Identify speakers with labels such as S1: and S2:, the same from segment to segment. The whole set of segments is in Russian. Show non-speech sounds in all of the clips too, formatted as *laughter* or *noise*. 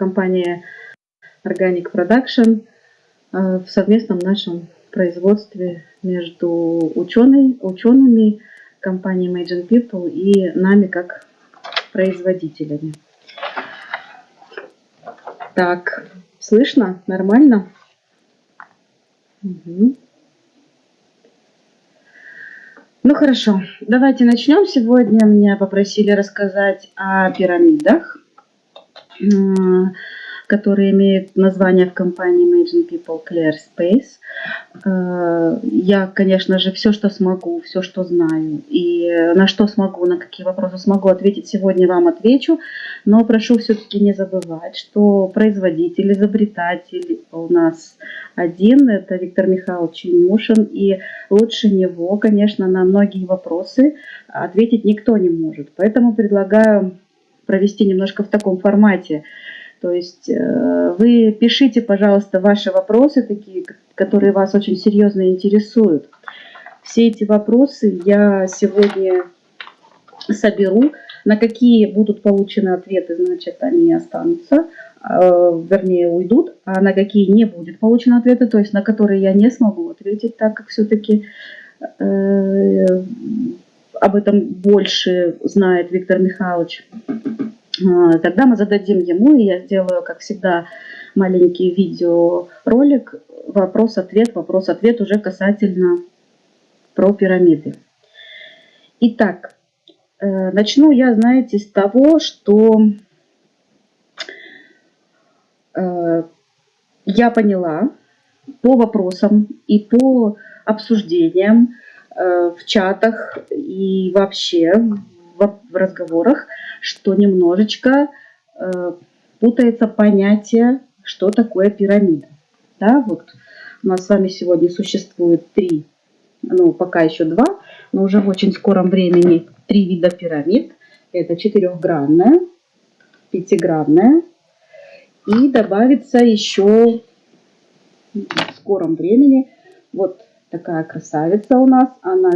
S1: компания Organic Production э, в совместном нашем производстве между ученой, учеными компании Imagine People и нами как производителями. Так, слышно? Нормально? Угу. Ну хорошо, давайте начнем. Сегодня меня попросили рассказать о пирамидах который имеет название в компании Imagine People Clear Space. Э, я, конечно же, все, что смогу, все, что знаю, и на что смогу, на какие вопросы смогу ответить, сегодня вам отвечу. Но прошу все-таки не забывать, что производитель, изобретатель у нас один, это Виктор Михайлович Нюшин, и лучше него, конечно, на многие вопросы ответить никто не может. Поэтому предлагаю провести немножко в таком формате. То есть э, вы пишите, пожалуйста, ваши вопросы, такие, которые вас очень серьезно интересуют. Все эти вопросы я сегодня соберу. На какие будут получены ответы, значит, они останутся, э, вернее, уйдут, а на какие не будет получено ответы, то есть на которые я не смогу ответить, так как все-таки э, об этом больше знает Виктор Михайлович. А, тогда мы зададим ему, и я сделаю, как всегда, маленький видеоролик, вопрос-ответ, вопрос-ответ уже касательно про пирамиды. Итак, э, начну я, знаете, с того, что э, я поняла по вопросам и по обсуждениям в чатах и вообще в разговорах, что немножечко э, путается понятие, что такое пирамида. Да, вот у нас с вами сегодня существует три, ну пока еще два, но уже в очень скором времени три вида пирамид. Это четырехгранная, пятигранная и добавится еще в скором времени вот такая красавица у нас. Она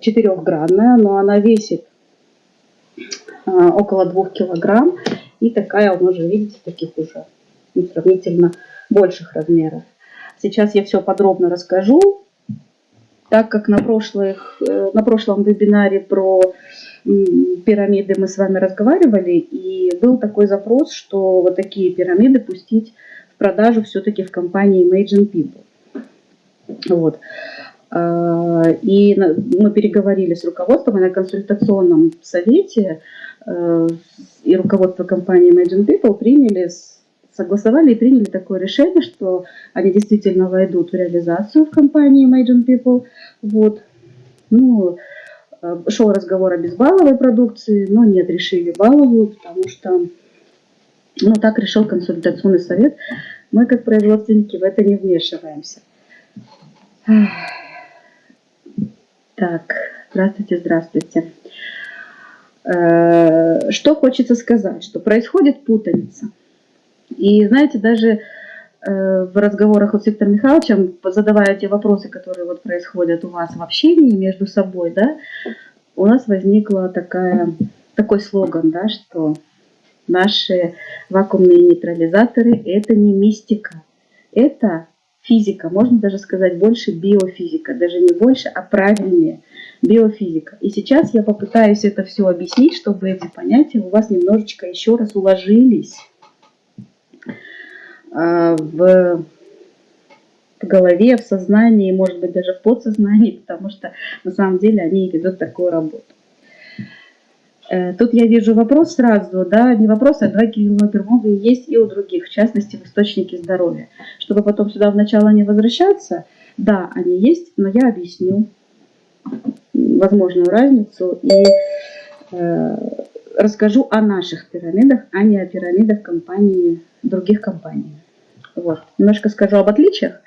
S1: четырехгранная, но она весит а, около 2 килограмм. И такая, он уже, видите, таких уже сравнительно больших размеров. Сейчас я все подробно расскажу, так как на, прошлых, э, на прошлом вебинаре про пирамиды мы с вами разговаривали, и был такой запрос, что вот такие пирамиды пустить в продажу все-таки в компании Imagine People. Вот. А, и мы переговорили с руководством и на консультационном совете Э, и руководство компании Imagine People приняли, согласовали и приняли такое решение, что они действительно войдут в реализацию в компании Imagine People. Вот. Ну, э, шел разговор о безбаловой продукции, но нет, решили баловую, потому что ну, так решил консультационный совет. Мы, как производственники, в это не вмешиваемся. Так, здравствуйте, здравствуйте. Э, что хочется сказать, что происходит путаница. И знаете, даже э, в разговорах вот с Виктором Михайловичем, задавая те вопросы, которые вот происходят у вас в общении между собой, да, у нас возникла такая, такой слоган, да, что наши вакуумные нейтрализаторы – это не мистика, это физика, можно даже сказать больше биофизика, даже не больше, а правильнее биофизика. И сейчас я попытаюсь это все объяснить, чтобы эти понятия у вас немножечко еще раз уложились а, в, голове, в сознании, может быть даже в подсознании, потому что на самом деле они ведут такую работу. Э, тут я вижу вопрос сразу, да, не вопрос, а два килопермовые есть и у других, в частности в источнике здоровья. Чтобы потом сюда в начало не возвращаться, да, они есть, но я объясню возможную разницу и э, расскажу о наших пирамидах, а не о пирамидах компании, других компаний. Вот. Немножко скажу об отличиях,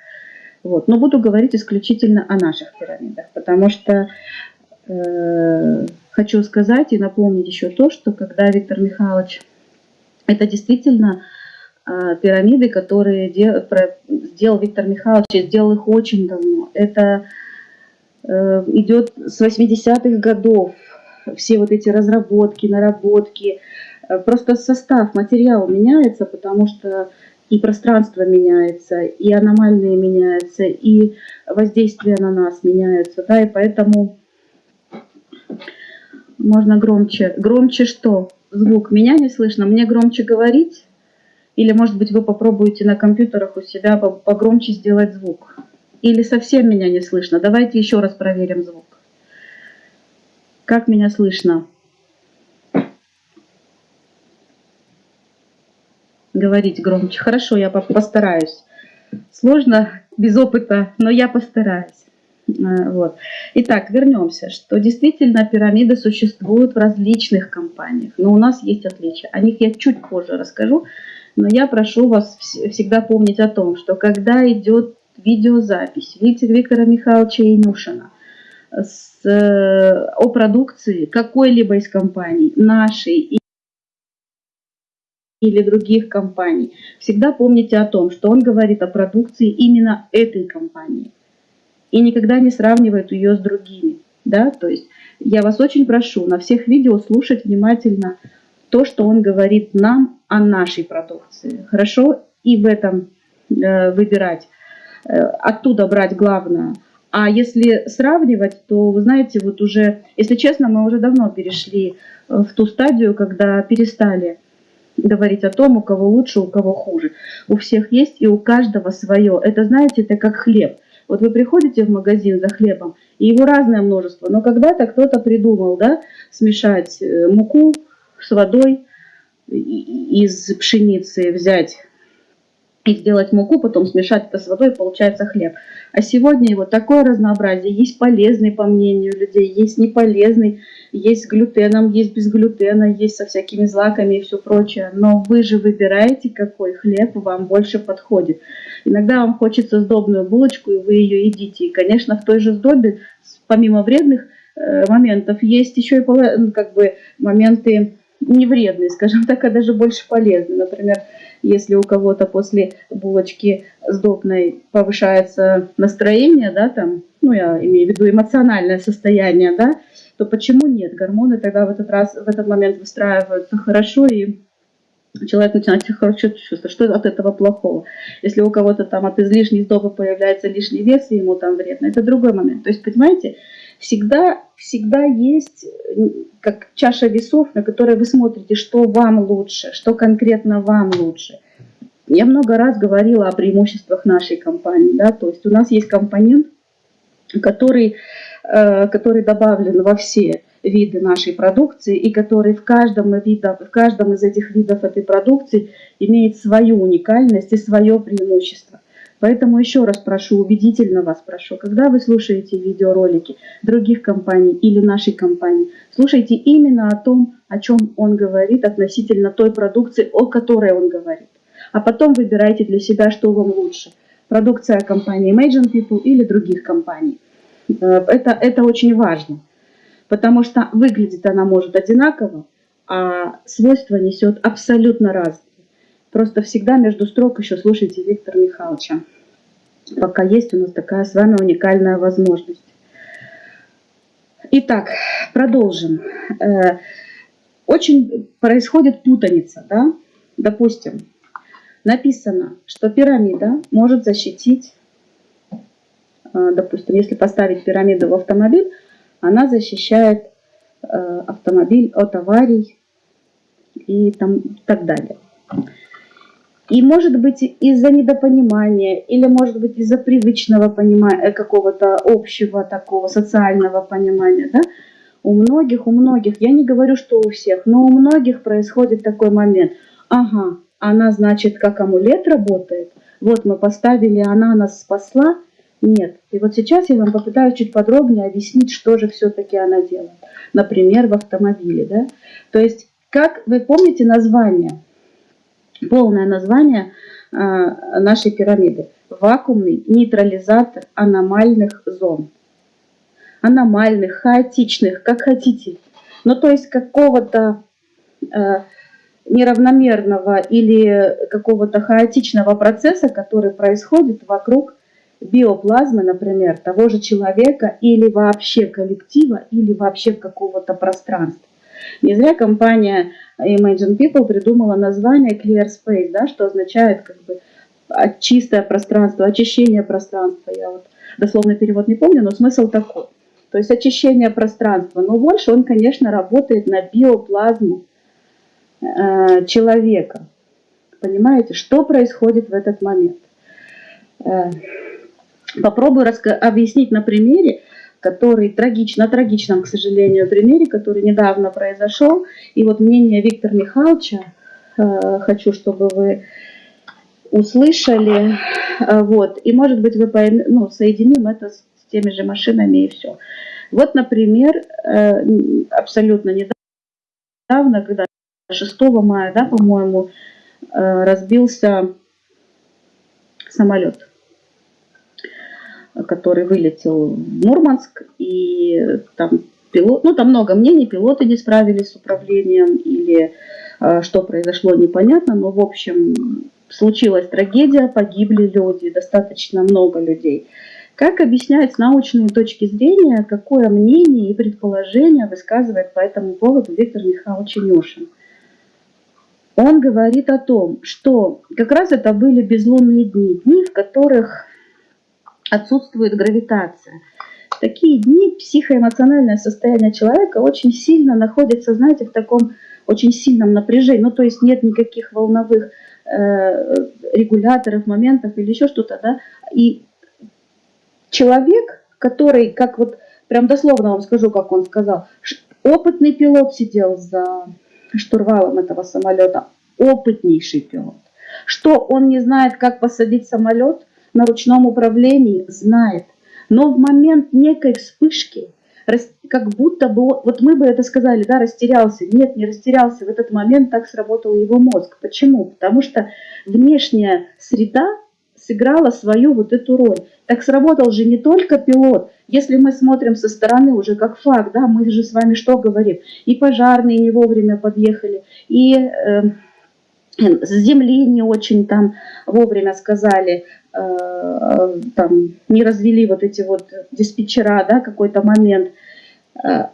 S1: вот, но буду говорить исключительно о наших пирамидах, потому что хочу сказать и напомнить еще то, что когда Виктор Михайлович, это действительно э, пирамиды, которые дел, сделал Виктор Михайлович, и сделал их очень давно. Это э, идет с 80-х годов, все вот эти разработки, наработки, Э, просто состав, материал меняется, потому что и пространство меняется, и аномальные меняются, и воздействие на нас меняются, да, и поэтому можно громче. Громче что? Звук. Меня не слышно, мне громче говорить? Или, может быть, вы попробуете на компьютерах у себя погромче сделать звук? Или совсем меня не слышно? Давайте еще раз проверим звук. Как меня слышно? Говорить громче. Хорошо, я постараюсь. Сложно, без опыта, но я постараюсь. Э, вот. Итак, вернемся, что действительно пирамиды существуют в различных компаниях, но у нас есть отличия. О них я чуть позже расскажу, но я прошу вас всегда помнить о том, что когда идет видеозапись Виктора Михайловича Инюшина с, э, о продукции какой-либо из компаний, нашей или других компаний, всегда помните о том, что он говорит о продукции именно этой компании и никогда не сравнивает ее с другими. Да? То есть я вас очень прошу на всех видео слушать внимательно то, что он говорит нам о нашей продукции. Хорошо? И в этом э, выбирать. Э, оттуда брать главное. А если сравнивать, то, вы знаете, вот уже, если честно, мы уже давно перешли э, в ту стадию, когда перестали говорить о том, у кого лучше, у кого хуже. У всех есть и у каждого свое. Это, знаете, это как хлеб. Вот вы приходите в магазин за хлебом, и его разное множество, но когда-то кто-то придумал, да, смешать муку, с водой из пшеницы взять и сделать муку, потом смешать это с водой, и получается хлеб. А сегодня вот такое разнообразие. Есть полезный, по мнению людей, есть неполезный, есть с глютеном, есть без глютена, есть со всякими злаками и все прочее. Но вы же выбираете, какой хлеб вам больше подходит. Иногда вам хочется сдобную булочку, и вы ее едите. И, конечно, в той же сдобе, помимо вредных э, моментов, есть еще и как бы моменты не вредные, скажем так, а даже больше полезные. Например, если у кого-то после булочки сдобной повышается настроение, да, там, ну, я имею в виду эмоциональное состояние, да, то почему нет? Гормоны тогда в этот раз, в этот момент выстраиваются хорошо, и человек начинает хорошо чувствовать. Что от этого плохого? Если у кого-то там от излишней сдобы появляется лишний вес, и ему там вредно, это другой момент. То есть, понимаете, всегда, всегда есть как чаша весов, на которой вы смотрите, что вам лучше, что конкретно вам лучше. Я много раз говорила о преимуществах нашей компании. Да? То есть у нас есть компонент, который, э, который добавлен во все виды нашей продукции и который в каждом, вида, в каждом из этих видов этой продукции имеет свою уникальность и свое преимущество. Поэтому еще раз прошу, убедительно вас прошу, когда вы слушаете видеоролики других компаний или нашей компании, слушайте именно о том, о чем он говорит относительно той продукции, о которой он говорит. А потом выбирайте для себя, что вам лучше. Продукция компании Imagine People или других компаний. Э, это, это очень важно, потому что выглядит она может одинаково, а свойства несет абсолютно разные. Просто всегда между строк еще слушайте Виктора Михайловича. Пока есть у нас такая с вами уникальная возможность. Итак, продолжим. Э, очень происходит путаница, да? Допустим, написано, что пирамида может защитить, э, допустим, если поставить пирамиду в автомобиль, она защищает э, автомобиль от аварий и там, так далее. И может быть из-за недопонимания, или может быть из-за привычного понимания, э, какого-то общего такого социального понимания, да, у многих, у многих, я не говорю, что у всех, но у многих происходит такой момент. Ага, она, значит, как амулет работает. Вот мы поставили, она нас спасла. Нет. И вот сейчас я вам попытаюсь чуть подробнее объяснить, что же все-таки она делает. Например, в автомобиле. Да? То есть, как вы помните название – полное название а, нашей пирамиды. Вакуумный нейтрализатор аномальных зон. Аномальных, хаотичных, как хотите. Ну, то есть какого-то э, неравномерного или какого-то хаотичного процесса, который происходит вокруг биоплазмы, например, того же человека или вообще коллектива, или вообще какого-то пространства. Не зря компания Imagine People придумала название Clear Space, да, что означает как бы чистое пространство, очищение пространства. Я вот дословный перевод не помню, но смысл такой. То есть очищение пространства. Но больше он, конечно, работает на биоплазму э, человека. Понимаете, что происходит в этот момент? Э, попробую объяснить на примере, который трагично, трагичном, к сожалению, примере, который недавно произошел. И вот мнение Виктора Михайловича э, хочу, чтобы вы услышали. Э, вот. И, может быть, вы пойм... ну, соединим это с теми же машинами и все. Вот, например, э, абсолютно недавно, когда 6 мая, да, по-моему, разбился самолет, который вылетел в Мурманск, и там пилот, ну там много мнений, пилоты не справились с управлением, или э, что произошло, непонятно, но в общем случилась трагедия, погибли люди, достаточно много людей. Как объяснять с научной точки зрения, какое мнение и предположение высказывает по этому поводу Виктор Михайлович Нюшин? Он говорит о том, что как раз это были безлунные дни, дни, в которых отсутствует гравитация. В такие дни психоэмоциональное состояние человека очень сильно находится, знаете, в таком очень сильном напряжении. Ну, то есть нет никаких волновых э, регуляторов, моментов или еще что-то, да. И человек, который, как вот прям дословно вам скажу, как он сказал, опытный пилот сидел за штурвалом этого самолета, опытнейший пилот. Что он не знает, как посадить самолет на ручном управлении, знает. Но в момент некой вспышки, как будто бы, вот мы бы это сказали, да, растерялся. Нет, не растерялся. В этот момент так сработал его мозг. Почему? Потому что внешняя среда сыграла свою вот эту роль. Так сработал же не только пилот. Если мы смотрим со стороны уже как факт, да, мы же с вами что говорим? И пожарные не вовремя подъехали, и э, с земли не очень там вовремя сказали, там не развели вот эти вот диспетчера, да, какой-то момент. Э,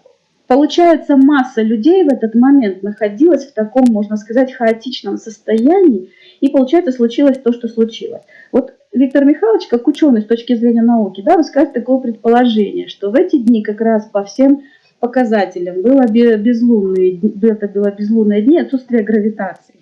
S1: получается, масса людей в этот момент находилась в таком, можно сказать, хаотичном состоянии, и получается, случилось то, что случилось. Вот Виктор Михайлович, как ученый с точки зрения науки, да, высказывает такое предположение, что в эти дни как раз по всем показателям было безлунные, это было безлунные дни отсутствие гравитации.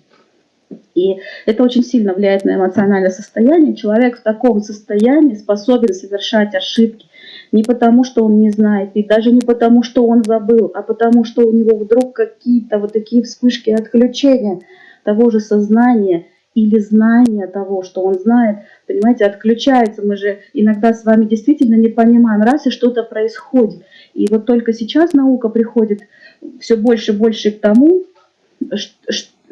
S1: И это очень сильно влияет на эмоциональное состояние. Человек в таком состоянии способен совершать ошибки не потому, что он не знает, и даже не потому, что он забыл, а потому, что у него вдруг какие-то вот такие вспышки отключения того же сознания – или знание того, что он знает, понимаете, отключается. Мы же иногда с вами действительно не понимаем, раз и что-то происходит. И вот только сейчас наука приходит все больше и больше к тому,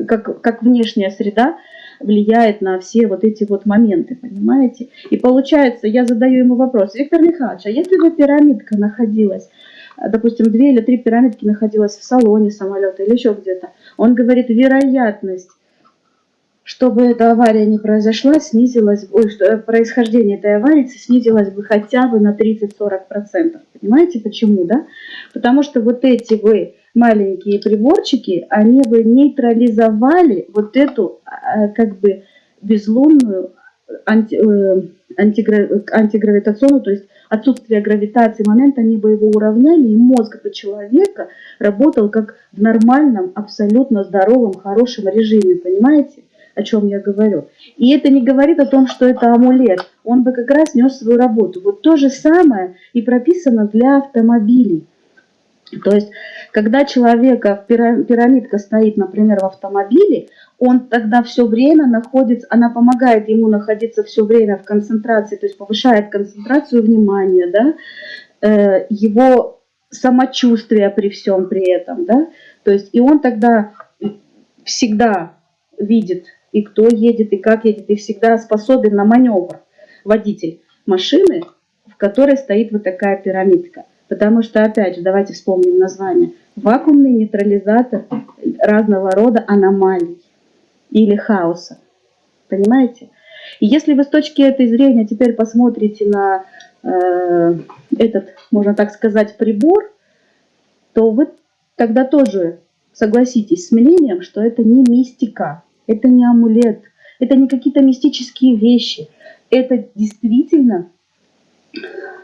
S1: как, как внешняя среда влияет на все вот эти вот моменты, понимаете? И получается, я задаю ему вопрос, Виктор Михайлович, а если бы пирамидка находилась, допустим, две или три пирамидки находилась в салоне самолета или еще где-то, он говорит, вероятность чтобы эта авария не произошла, снизилась, ой, что происхождение этой аварии снизилось бы хотя бы на 30-40%. Понимаете почему, да? Потому что вот эти вы маленькие приборчики, они бы нейтрализовали вот эту а, как бы безлунную анти, э, антигравитационную, то есть отсутствие гравитации момент, они бы его уравняли, и мозг этого человека работал как в нормальном, абсолютно здоровом, хорошем режиме, понимаете? о чем я говорю. И это не говорит о том, что это амулет. Он бы как раз нес свою работу. Вот то же самое и прописано для автомобилей. То есть, когда человека пирамидка стоит, например, в автомобиле, он тогда все время находится, она помогает ему находиться все время в концентрации, то есть повышает концентрацию внимания, да, э, его самочувствие при всем при этом, да, то есть и он тогда всегда видит и кто едет, и как едет, и всегда способен на маневр водитель машины, в которой стоит вот такая пирамидка. Потому что, опять же, давайте вспомним название. Вакуумный нейтрализатор разного рода аномалий или хаоса. Понимаете? И если вы с точки этой зрения теперь посмотрите на э, этот, можно так сказать, прибор, то вы тогда тоже согласитесь с мнением, что это не мистика, это не амулет, это не какие-то мистические вещи. Это действительно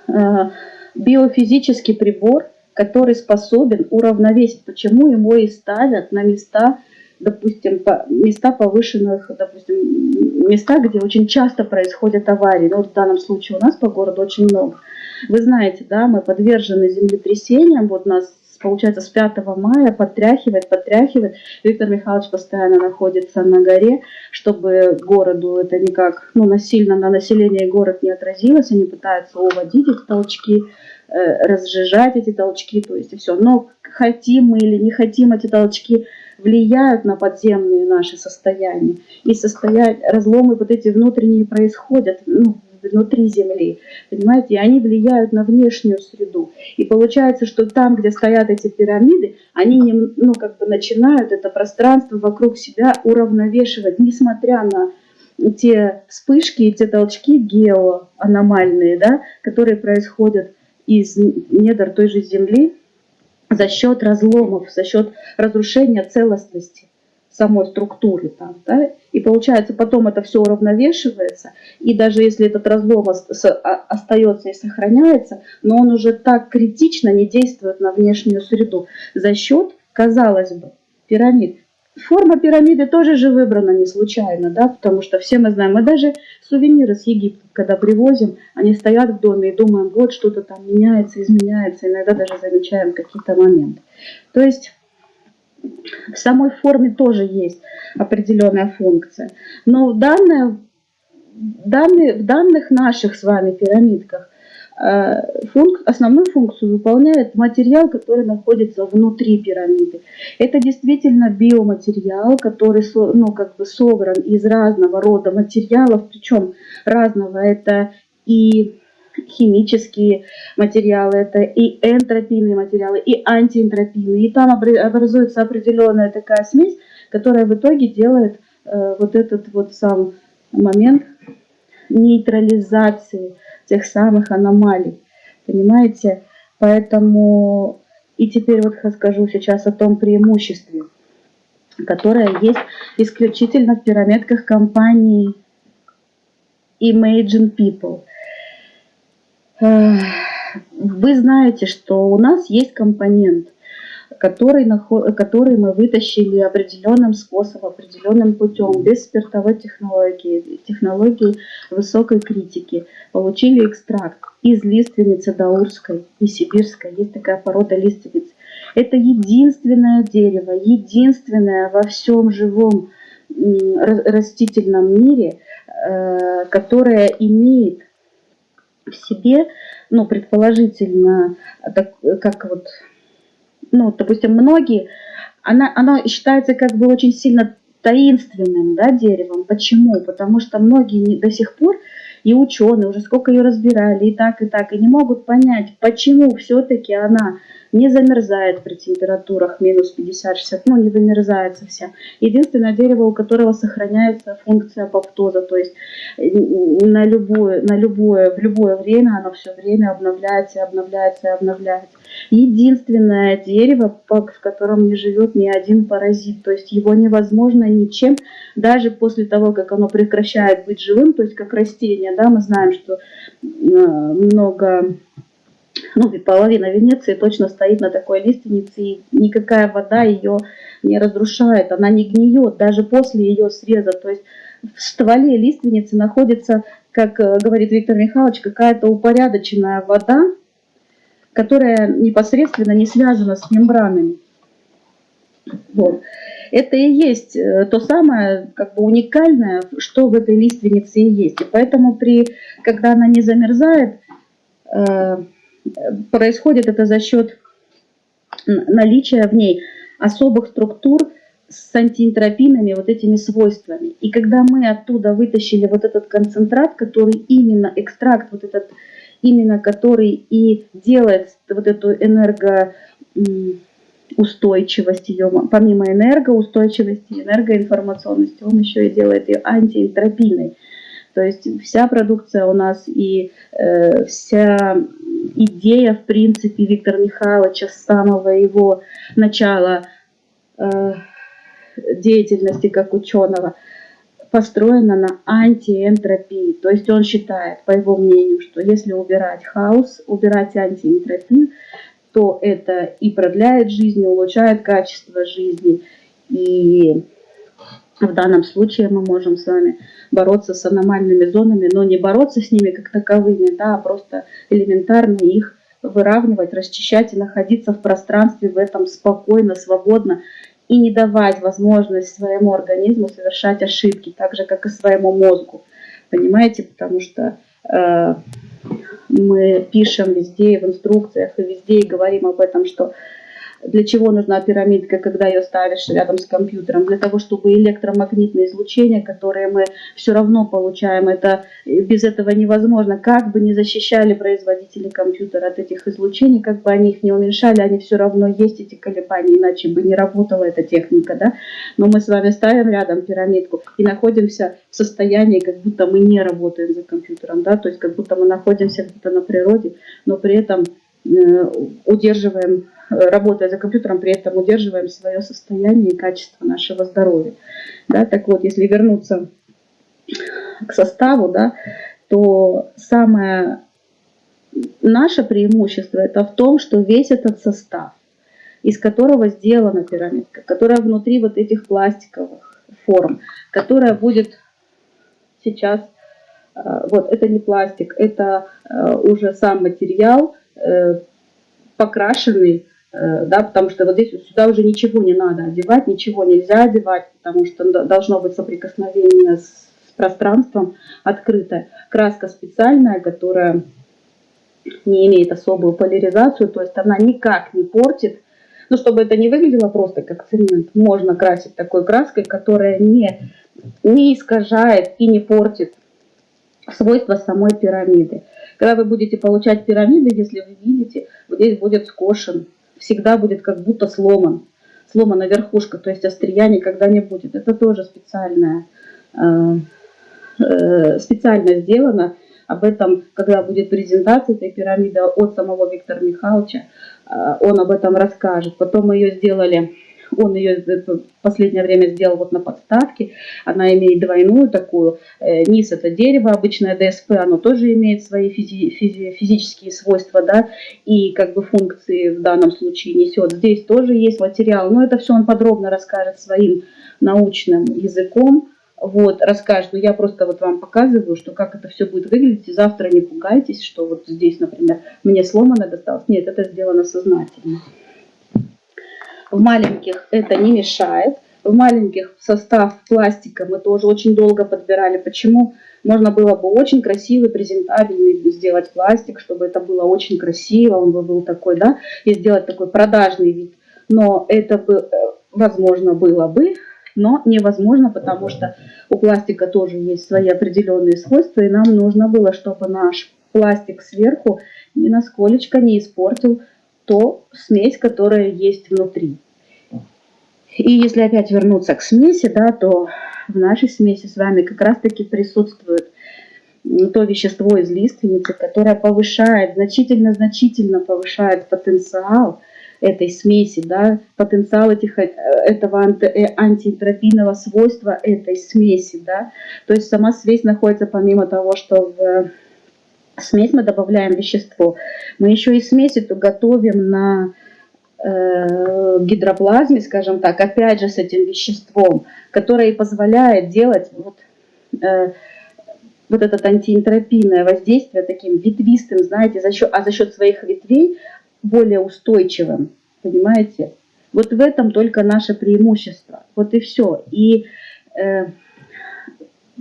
S1: э, биофизический прибор, который способен уравновесить, почему его и ставят на места, допустим, места повышенных, допустим, места, где очень часто происходят аварии. Ну, вот в данном случае у нас по городу очень много. Вы знаете, да, мы подвержены землетрясениям, вот нас получается, с 5 мая подтряхивает, подтряхивает. Виктор Михайлович постоянно находится на горе, чтобы городу это никак, ну, насильно на население город не отразилось. Они пытаются уводить эти толчки, э, разжижать эти толчки, то есть и все. Но хотим мы или не хотим эти толчки, влияют на подземные наши состояния. И состоя... разломы вот эти внутренние происходят, ну, внутри Земли, понимаете, и они влияют на внешнюю среду. И получается, что там, где стоят эти пирамиды, они не, ну, как бы начинают это пространство вокруг себя уравновешивать, несмотря на те вспышки и те толчки геоаномальные, да, которые происходят из недр той же Земли за счет разломов, за счет разрушения целостности самой структуры там, да, и получается потом это все уравновешивается, и даже если этот разлом остается и сохраняется, но он уже так критично не действует на внешнюю среду за счет, казалось бы, пирамид. Форма пирамиды тоже же выбрана не случайно, да, потому что все мы знаем, мы даже сувениры с Египта, когда привозим, они стоят в доме и думаем, вот что-то там меняется, изменяется, иногда даже замечаем какие-то моменты. То есть в самой форме тоже есть определенная функция. Но в, данное, данные, в данных наших с вами пирамидках э, функ, основную функцию выполняет материал, который находится внутри пирамиды. Это действительно биоматериал, который ну, как бы собран из разного рода материалов, причем разного. Это и химические материалы, это и энтропийные материалы, и антиэнтропийные. И там образуется определенная такая смесь, которая в итоге делает э, вот этот вот сам момент нейтрализации тех самых аномалий. Понимаете? Поэтому и теперь вот скажу сейчас о том преимуществе, которое есть исключительно в пирамидках компании Imagine People – вы знаете, что у нас есть компонент, который, который мы вытащили определенным способом, определенным путем, без спиртовой технологии, технологии высокой критики. Получили экстракт из лиственницы даурской и сибирской. Есть такая порода лиственниц. Это единственное дерево, единственное во всем живом растительном мире, э, которое имеет в себе, ну, предположительно, так, как вот, ну, допустим, многие, она, она считается как бы очень сильно таинственным да, деревом. Почему? Потому что многие не, до сих пор, и ученые уже сколько ее разбирали, и так, и так, и не могут понять, почему все-таки она не замерзает при температурах минус 50-60, ну не вымерзает совсем. Единственное дерево, у которого сохраняется функция апоптоза, то есть на любое, на любое, в любое время оно все время обновляется, обновляется обновляется. Единственное дерево, в котором не живет ни один паразит, то есть его невозможно ничем, даже после того, как оно прекращает быть живым, то есть как растение, да, мы знаем, что э, много ну, половина Венеции точно стоит на такой лиственнице, и никакая вода ее не разрушает, она не гниет даже после ее среза. То есть в стволе лиственницы находится, как э, говорит Виктор Михайлович, какая-то упорядоченная вода, которая непосредственно не связана с мембранами. Вот. Это и есть э, то самое как бы уникальное, что в этой лиственнице и есть. И поэтому, при, когда она не замерзает, э, происходит это за счет наличия в ней особых структур с антиэнтропийными вот этими свойствами. И когда мы оттуда вытащили вот этот концентрат, который именно, экстракт вот этот, именно который и делает вот эту энергоустойчивость ее, помимо энергоустойчивости, энергоинформационности, он еще и делает ее антиэнтропийной. То есть вся продукция у нас и э, вся идея, в принципе, Виктора Михайловича с самого его начала э, деятельности как ученого построена на антиэнтропии. То есть он считает, по его мнению, что если убирать хаос, убирать антиэнтропию, то это и продляет жизнь, и улучшает качество жизни. И в данном случае мы можем с вами бороться с аномальными зонами, но не бороться с ними как таковыми, да, а просто элементарно их выравнивать, расчищать и находиться в пространстве в этом спокойно, свободно и не давать возможность своему организму совершать ошибки, так же, как и своему мозгу. Понимаете? Потому что э, мы пишем везде в инструкциях и везде и говорим об этом, что для чего нужна пирамидка, когда ее ставишь рядом с компьютером? Для того, чтобы электромагнитное излучение, которое мы все равно получаем, это без этого невозможно. Как бы ни защищали производители компьютера от этих излучений, как бы они их не уменьшали, они все равно есть эти колебания, иначе бы не работала эта техника. Да? Но мы с вами ставим рядом пирамидку и находимся в состоянии, как будто мы не работаем за компьютером, да? то есть как будто мы находимся где-то на природе, но при этом э, удерживаем работая за компьютером, при этом удерживаем свое состояние и качество нашего здоровья. Да, так вот, если вернуться к составу, да, то самое наше преимущество это в том, что весь этот состав, из которого сделана пирамидка, которая внутри вот этих пластиковых форм, которая будет сейчас, э, вот это не пластик, это э, уже сам материал, э, покрашенный Э, да, потому что вот здесь сюда уже ничего не надо одевать, ничего нельзя одевать, потому что должно быть соприкосновение с, с пространством открытое. Краска специальная, которая не имеет особую поляризацию, то есть она никак не портит, ну, чтобы это не выглядело просто как цемент, можно красить такой краской, которая не, не искажает и не портит свойства самой пирамиды. Когда вы будете получать пирамиды, если вы видите, вот здесь будет скошен всегда будет как будто сломан, сломана верхушка, то есть острия никогда не будет. Это тоже специальное, э, э, специально сделано. Об этом, когда будет презентация этой пирамиды от самого Виктора Михайловича, э, он об этом расскажет. Потом мы ее сделали он ее в последнее время сделал вот на подставке. Она имеет двойную такую. Э, низ это дерево, обычное ДСП, оно тоже имеет свои физи физи физические свойства, да, и как бы функции в данном случае несет. Здесь тоже есть материал, но это все он подробно расскажет своим научным языком вот, расскажет. Но я просто вот вам показываю, что как это все будет выглядеть. И завтра не пугайтесь, что вот здесь, например, мне сломано досталось. Нет, это сделано сознательно. В маленьких это не мешает. В маленьких состав пластика мы тоже очень долго подбирали. Почему? Можно было бы очень красивый, презентабельный сделать пластик, чтобы это было очень красиво, он бы был такой, да, и сделать такой продажный вид. Но это бы э, возможно было бы, но невозможно, потому что у пластика тоже есть свои определенные свойства, и нам нужно было, чтобы наш пластик сверху ни насколько не испортил то смесь, которая есть внутри. И если опять вернуться к смеси, да, то в нашей смеси с вами как раз-таки присутствует то вещество из лиственницы, которое повышает, значительно-значительно повышает потенциал этой смеси, да, потенциал этих, э, этого анти, э, антиэнтропийного свойства этой смеси. Да. То есть сама смесь находится помимо того, что в смесь мы добавляем вещество. Мы еще и смесь эту готовим на э, гидроплазме, скажем так, опять же с этим веществом, которое и позволяет делать вот, э, вот это антиэнтропийное воздействие таким ветвистым, знаете, за счет, а за счет своих ветвей более устойчивым, понимаете? Вот в этом только наше преимущество. Вот и все. И э,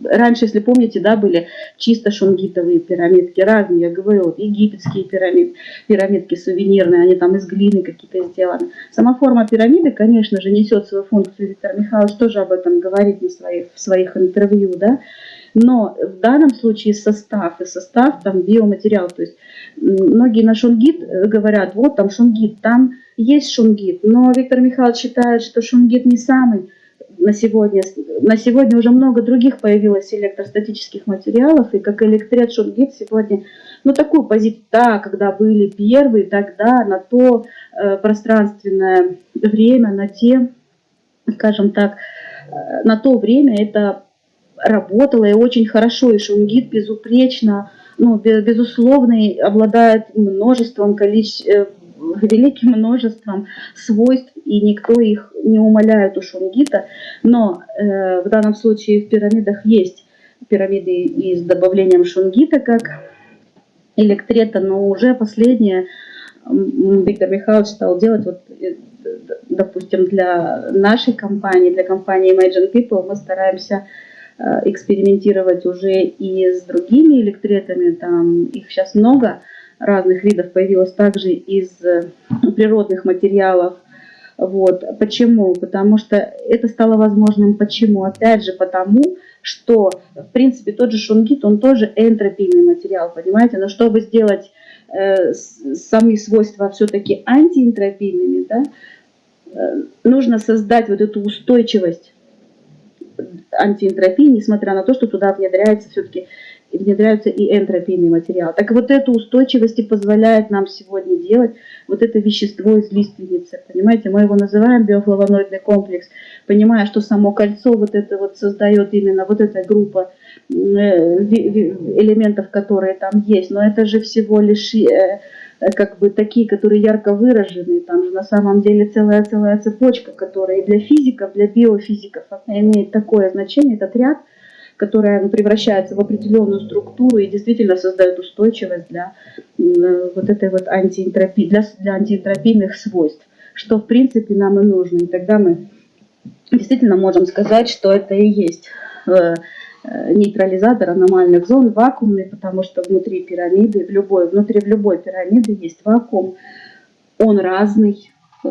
S1: раньше, если помните, да, были чисто шунгитовые пирамидки, разные, я говорю, вот египетские пирамид, пирамидки сувенирные, они там из глины какие-то сделаны. Сама форма пирамиды, конечно же, несет свою функцию, Виктор Михайлович тоже об этом говорит на своих, в своих интервью, да, но в данном случае состав, и состав там биоматериал, то есть многие на шунгит говорят, вот там шунгит, там есть шунгит, но Виктор Михайлович считает, что шунгит не самый на сегодня, на сегодня уже много других появилось электростатических материалов, и как электрет шунгит сегодня, ну такую позицию, да, когда были первые, тогда на то э, пространственное время, на те, скажем так, э, на то время это работало и очень хорошо, и шунгит безупречно, ну, безусловно, обладает множеством количеств, э, великим множеством свойств, и никто их не умаляет у шунгита, но э, в данном случае в пирамидах есть пирамиды и с добавлением шунгита, как электрета, но уже последнее Виктор Михайлович стал делать, вот, э, допустим, для нашей компании, для компании Imagine People, мы стараемся э, экспериментировать уже и с другими электретами, там их сейчас много, разных видов появилось также из э, природных материалов. Вот. Почему? Потому что это стало возможным. Почему? Опять же, потому что, в принципе, тот же шунгит, он тоже энтропийный материал, понимаете? Но чтобы сделать э, сами свойства все-таки антиэнтропийными, да, э, нужно создать вот эту устойчивость антиэнтропии, несмотря на то, что туда внедряется все-таки внедряются и энтропийные материалы. Так вот эту устойчивость и позволяет нам сегодня делать вот это вещество из лиственницы. Понимаете, мы его называем биофлавоноидный комплекс, понимая, что само кольцо вот это вот создает именно вот эта группа э, элементов, которые там есть. Но это же всего лишь э, как бы такие, которые ярко выражены. Там же на самом деле целая-целая цепочка, которая и для физиков, для биофизиков имеет такое значение, этот ряд – которая ну, превращается в определенную структуру и действительно создает устойчивость для вот этой вот антиэнтропии, для, для антиэнтропийных свойств, что в принципе нам и нужно. И тогда мы действительно можем сказать, что это и есть э, э, нейтрализатор аномальных зон, вакуумный, потому что внутри пирамиды, в любой, внутри в любой пирамиды есть вакуум, он разный, э,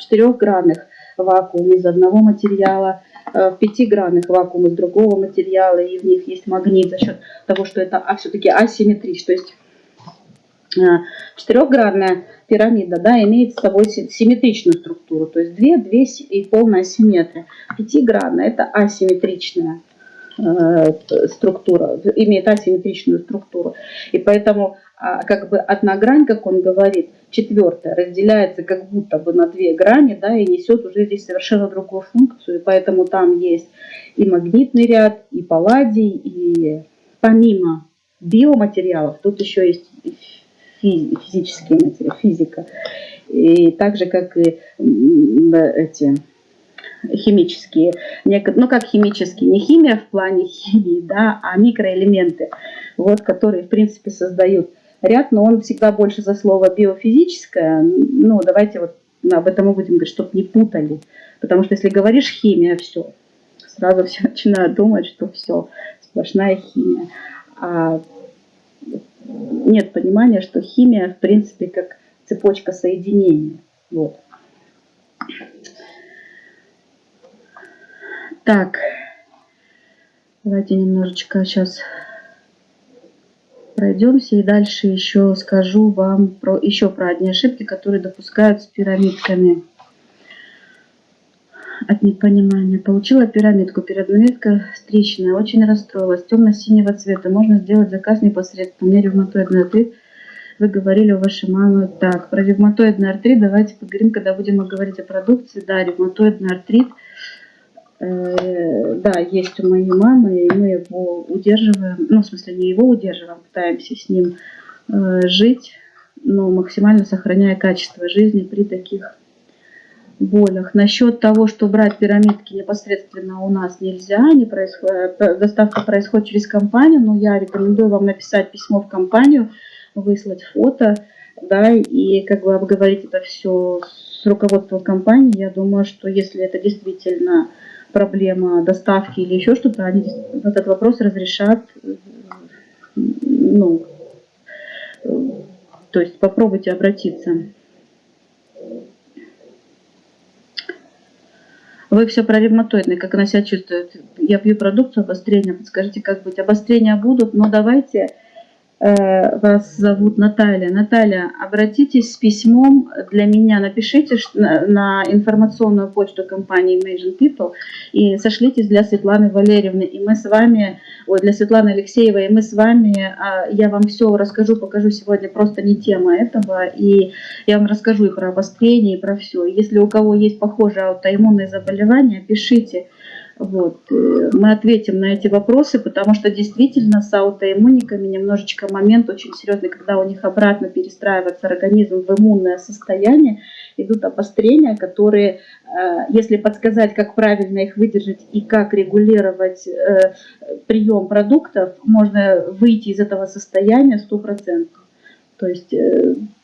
S1: четырехгранных вакуум из одного материала, Э, в пятигранных вакуум из другого материала, и в них есть магнит за счет того, что это а, все-таки асимметрич. То есть э, четырехгранная пирамида да, имеет с собой симметричную структуру, то есть две, две и полная симметрия. Пятигранная это асимметричная э, структура, имеет асимметричную структуру. И поэтому а, как бы одна грань, как он говорит, четвертая, разделяется как будто бы на две грани, да, и несет уже здесь совершенно другую функцию, поэтому там есть и магнитный ряд, и палладий, и помимо биоматериалов, тут еще есть физические материалы, физика, и так же, как и эти химические, ну как химические, не химия в плане *laughs* химии, да, а микроэлементы, вот, которые в принципе создают ряд, но он всегда больше за слово биофизическое. Ну, давайте вот об этом мы будем говорить, чтобы не путали. Потому что если говоришь химия, все, сразу все *laughs* начинают думать, что все, сплошная химия. А нет понимания, что химия, в принципе, как цепочка соединения. Вот. Так, давайте немножечко сейчас пройдемся и дальше еще скажу вам про, еще про одни ошибки, которые допускают с пирамидками. От непонимания. Получила пирамидку. Пирамидка встречная. Очень расстроилась. Темно-синего цвета. Можно сделать заказ непосредственно. У меня ревматоидный артрит. Вы говорили у вашей мамы. Так, про ревматоидный артрит давайте поговорим, когда будем говорить о продукции. Да, ревматоидный артрит – да, есть у моей мамы, и мы его удерживаем, ну, в смысле, не его удерживаем, пытаемся с ним э, жить, но максимально сохраняя качество жизни при таких болях. Насчет того, что брать пирамидки непосредственно у нас нельзя, не происходит, доставка происходит через компанию, но я рекомендую вам написать письмо в компанию, выслать фото, да, и как бы обговорить это все с руководством компании. Я думаю, что если это действительно проблема доставки или еще что-то, они этот вопрос разрешат, ну, то есть попробуйте обратиться. Вы все про ревматоидный, как она себя чувствует. Я пью продукцию обострения, подскажите, как быть. Обострения будут, но давайте Э, вас зовут Наталья. Наталья, обратитесь с письмом для меня, напишите на информационную почту компании Imagine People и сошлитесь для Светланы Валерьевны. И мы с вами, ой, для Светланы Алексеевой, и мы с вами, а, я вам все расскажу, покажу сегодня, просто не тема этого, и я вам расскажу и про обострение, и про все. Если у кого есть похожие аутоиммунные заболевания, пишите. Вот. Э, мы ответим на эти вопросы, потому что действительно с аутоиммуниками немножечко момент очень серьезный, когда у них обратно перестраивается организм в иммунное состояние, идут обострения, которые, э, если подсказать, как правильно их выдержать и как регулировать э, прием продуктов, можно выйти из этого состояния 100%. То есть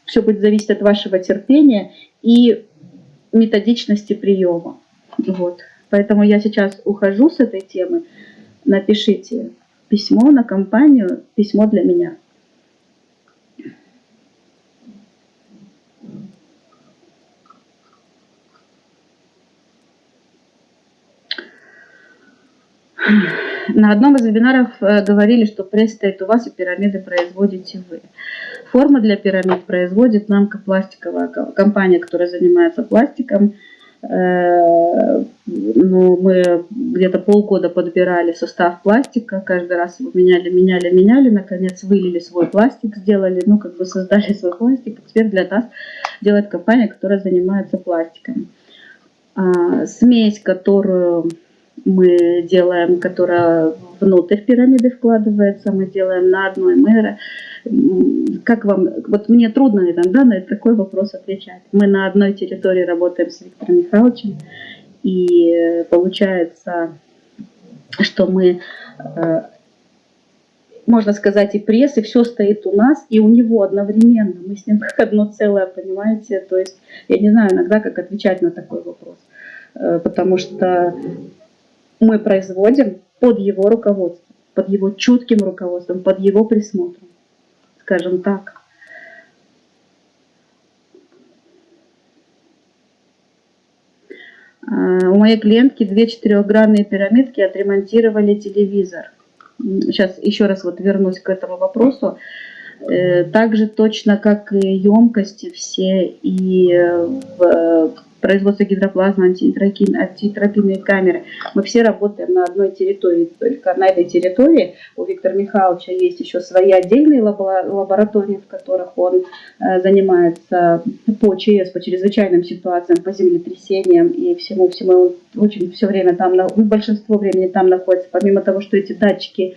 S1: все будет зависеть от вашего терпения и методичности приема. Вот. Поэтому я сейчас ухожу с этой темы. Напишите письмо на компанию, письмо для меня. На одном из вебинаров э, говорили, что пресс стоит у вас и пирамиды производите вы. Формы для пирамид производит намка пластиковая компания, которая занимается пластиком. Э, ну, мы где-то полгода подбирали состав пластика, каждый раз его меняли, меняли, меняли, наконец вылили свой пластик, сделали, ну, как бы создали свой пластик, теперь для нас делает компания, которая занимается пластиком. А, смесь, которую мы делаем, которая внутрь пирамиды вкладывается, мы делаем на одной мэре, как вам, вот мне трудно иногда на такой вопрос отвечать. Мы на одной территории работаем с Виктором Михайловичем, и получается, что мы, э, можно сказать, и пресс, и все стоит у нас, и у него одновременно. Мы с ним как одно целое, понимаете? То есть я не знаю иногда, как отвечать на такой вопрос, э, потому что мы производим под его руководством, под его чутким руководством, под его присмотром скажем так. А, у моей клиентки две четырехгранные пирамидки отремонтировали телевизор. Сейчас еще раз вот вернусь к этому вопросу. Э, также точно как и емкости все и в производство гидроплазмы, антитропинные камеры. Мы все работаем на одной территории. Только на этой территории у Виктора Михайловича есть еще свои отдельные лаборатории, в которых он э, занимается по ЧС, по чрезвычайным ситуациям, по землетрясениям и всему-всему. Он очень все время там, большинство времени там находится. Помимо того, что эти датчики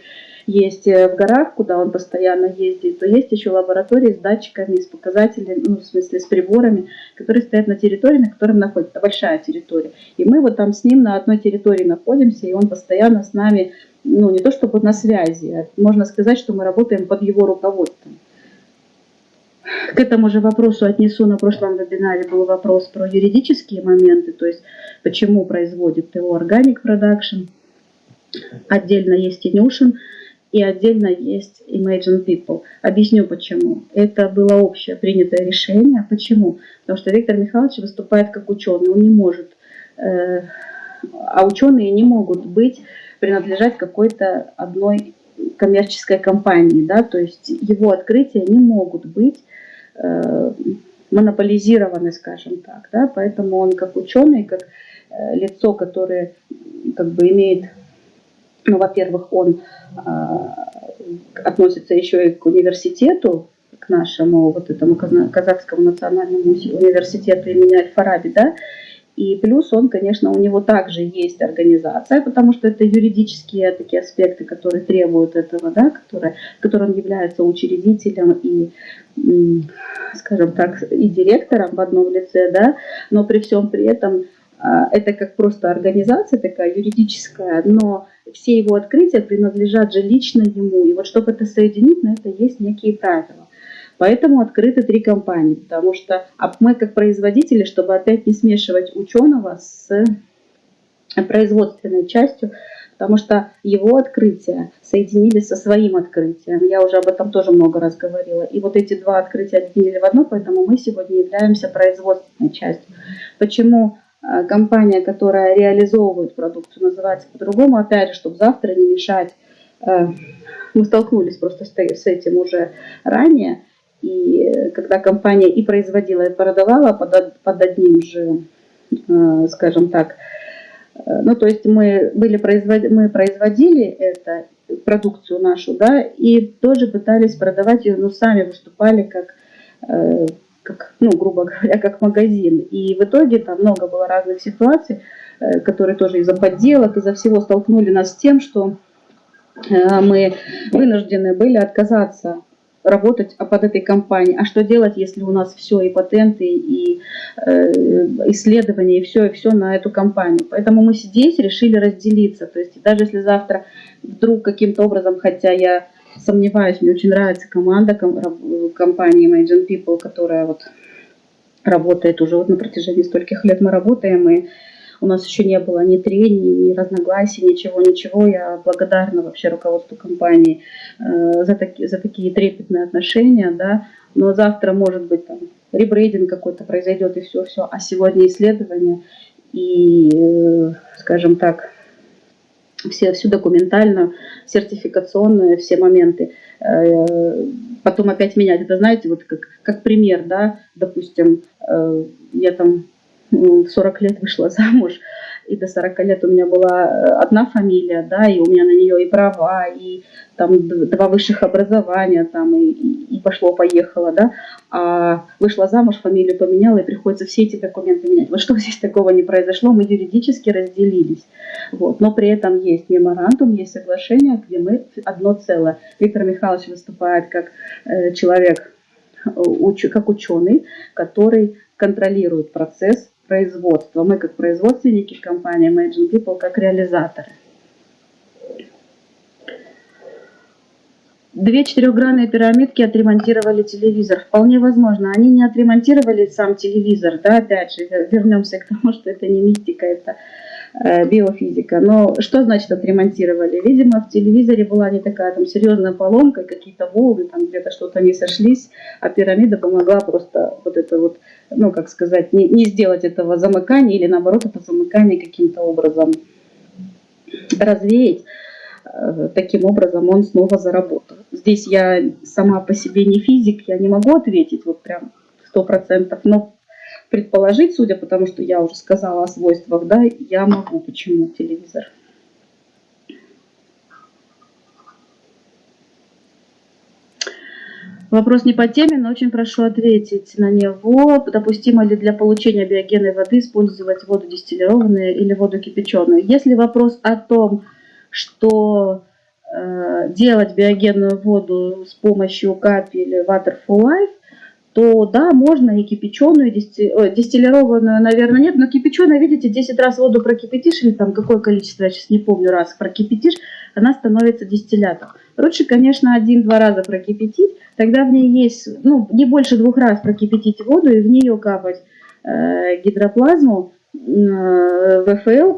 S1: есть э, в горах, куда он постоянно ездит, то есть еще лаборатории с датчиками, с показателями, ну, в смысле с приборами, которые стоят на территории, на которой находится большая территория. И мы вот там с ним на одной территории находимся, и он постоянно с нами, ну не то чтобы на связи, а можно сказать, что мы работаем под его руководством. К этому же вопросу отнесу, на прошлом вебинаре был вопрос про юридические моменты, то есть почему производит ТО Organic Production. Отдельно есть Inushin, и отдельно есть Imagine People. Объясню почему. Это было общее принятое решение. Почему? Потому что Виктор Михайлович выступает как ученый. Он не может, э, а ученые не могут быть, принадлежать какой-то одной коммерческой компании. Да? То есть его открытия не могут быть э, монополизированы, скажем так. Да? Поэтому он как ученый, как э, лицо, которое как бы имеет ну, во-первых, он а, относится еще и к университету, к нашему вот этому Казахскому национальному университету имени Аль-Фараби, да, и плюс он, конечно, у него также есть организация, потому что это юридические такие аспекты, которые требуют этого, да, которые, которым он является учредителем и, скажем так, и директором в одном лице, да, но при всем при этом это как просто организация такая юридическая, но все его открытия принадлежат же лично ему. И вот чтобы это соединить, на это есть некие правила. Поэтому открыты три компании, потому что а мы как производители, чтобы опять не смешивать ученого с производственной частью, потому что его открытия соединили со своим открытием. Я уже об этом тоже много раз говорила. И вот эти два открытия объединили в одно, поэтому мы сегодня являемся производственной частью. Почему компания, которая реализовывает продукцию, называется по-другому, опять же, чтобы завтра не мешать мы столкнулись просто с этим уже ранее. И когда компания и производила, и продавала под, одним же, скажем так, ну, то есть мы, были производ... мы производили это, продукцию нашу, да, и тоже пытались продавать ее, но сами выступали как, э, как, ну, грубо говоря, как магазин. И в итоге там много было разных ситуаций, э, которые тоже из-за подделок, из-за всего столкнули нас с тем, что э, мы вынуждены были отказаться работать под этой компанией. А что делать, если у нас все, и патенты, и э, исследования, и все, и все на эту компанию. Поэтому мы здесь решили разделиться. То есть даже если завтра вдруг каким-то образом, хотя я сомневаюсь, мне очень нравится команда компании Imagine People, которая вот работает уже вот на протяжении стольких лет мы работаем, и у нас еще не было ни трений, ни разногласий, ничего, ничего. Я благодарна вообще руководству компании э, за, таки, за такие трепетные отношения, да. Но завтра, может быть, там ребрейдинг какой-то произойдет и все-все, а сегодня исследования и, э, скажем так, все, всю документальную, сертификационную, все моменты. Э, потом опять менять. Это, знаете, вот как, как пример, да, допустим, э, я там в 40 лет вышла *laughs* замуж, и до 40 лет у меня была э, одна фамилия, да, и у меня на нее и права, и там два высших образования, там, и, и пошло-поехало, да, а вышла замуж, фамилию поменяла, и приходится все эти документы менять. Вот *laughs* что здесь такого не произошло, мы юридически разделились, вот, но при этом есть меморандум, есть соглашение, где мы одно целое. Виктор Михайлович выступает как э, человек, э, как ученый, который контролирует процесс производства. Мы как производственники компании Imagine People, как реализаторы. Две четырехгранные пирамидки отремонтировали телевизор. Вполне возможно. Они не отремонтировали сам телевизор. Да, опять же, вернемся к тому, что это не мистика, это биофизика. Но что значит отремонтировали? Видимо, в телевизоре была не такая там серьезная поломка, какие-то волны, там где-то что-то не сошлись, а пирамида помогла просто вот это вот, ну как сказать, не, не сделать этого замыкания или наоборот это замыкание каким-то образом развеять. Э, таким образом он снова заработал. Здесь я сама по себе не физик, я не могу ответить вот прям сто процентов, но предположить, судя по тому, что я уже сказала о свойствах, да, я могу. Почему телевизор? Вопрос не по теме, но очень прошу ответить на него. Допустимо ли для получения биогенной воды использовать воду дистиллированную или воду кипяченую? Если вопрос о том, что э, делать биогенную воду с помощью капель Water for Life, то да, можно и кипяченую, дистиллированную, наверное, нет, но кипяченую, видите, 10 раз воду прокипятишь, или там какое количество, я сейчас не помню, раз прокипятишь, она становится дистиллятом. Лучше, конечно, один-два раза прокипятить, тогда в ней есть, ну, не больше двух раз прокипятить воду и в нее капать э, гидроплазму, э, ВФЛ,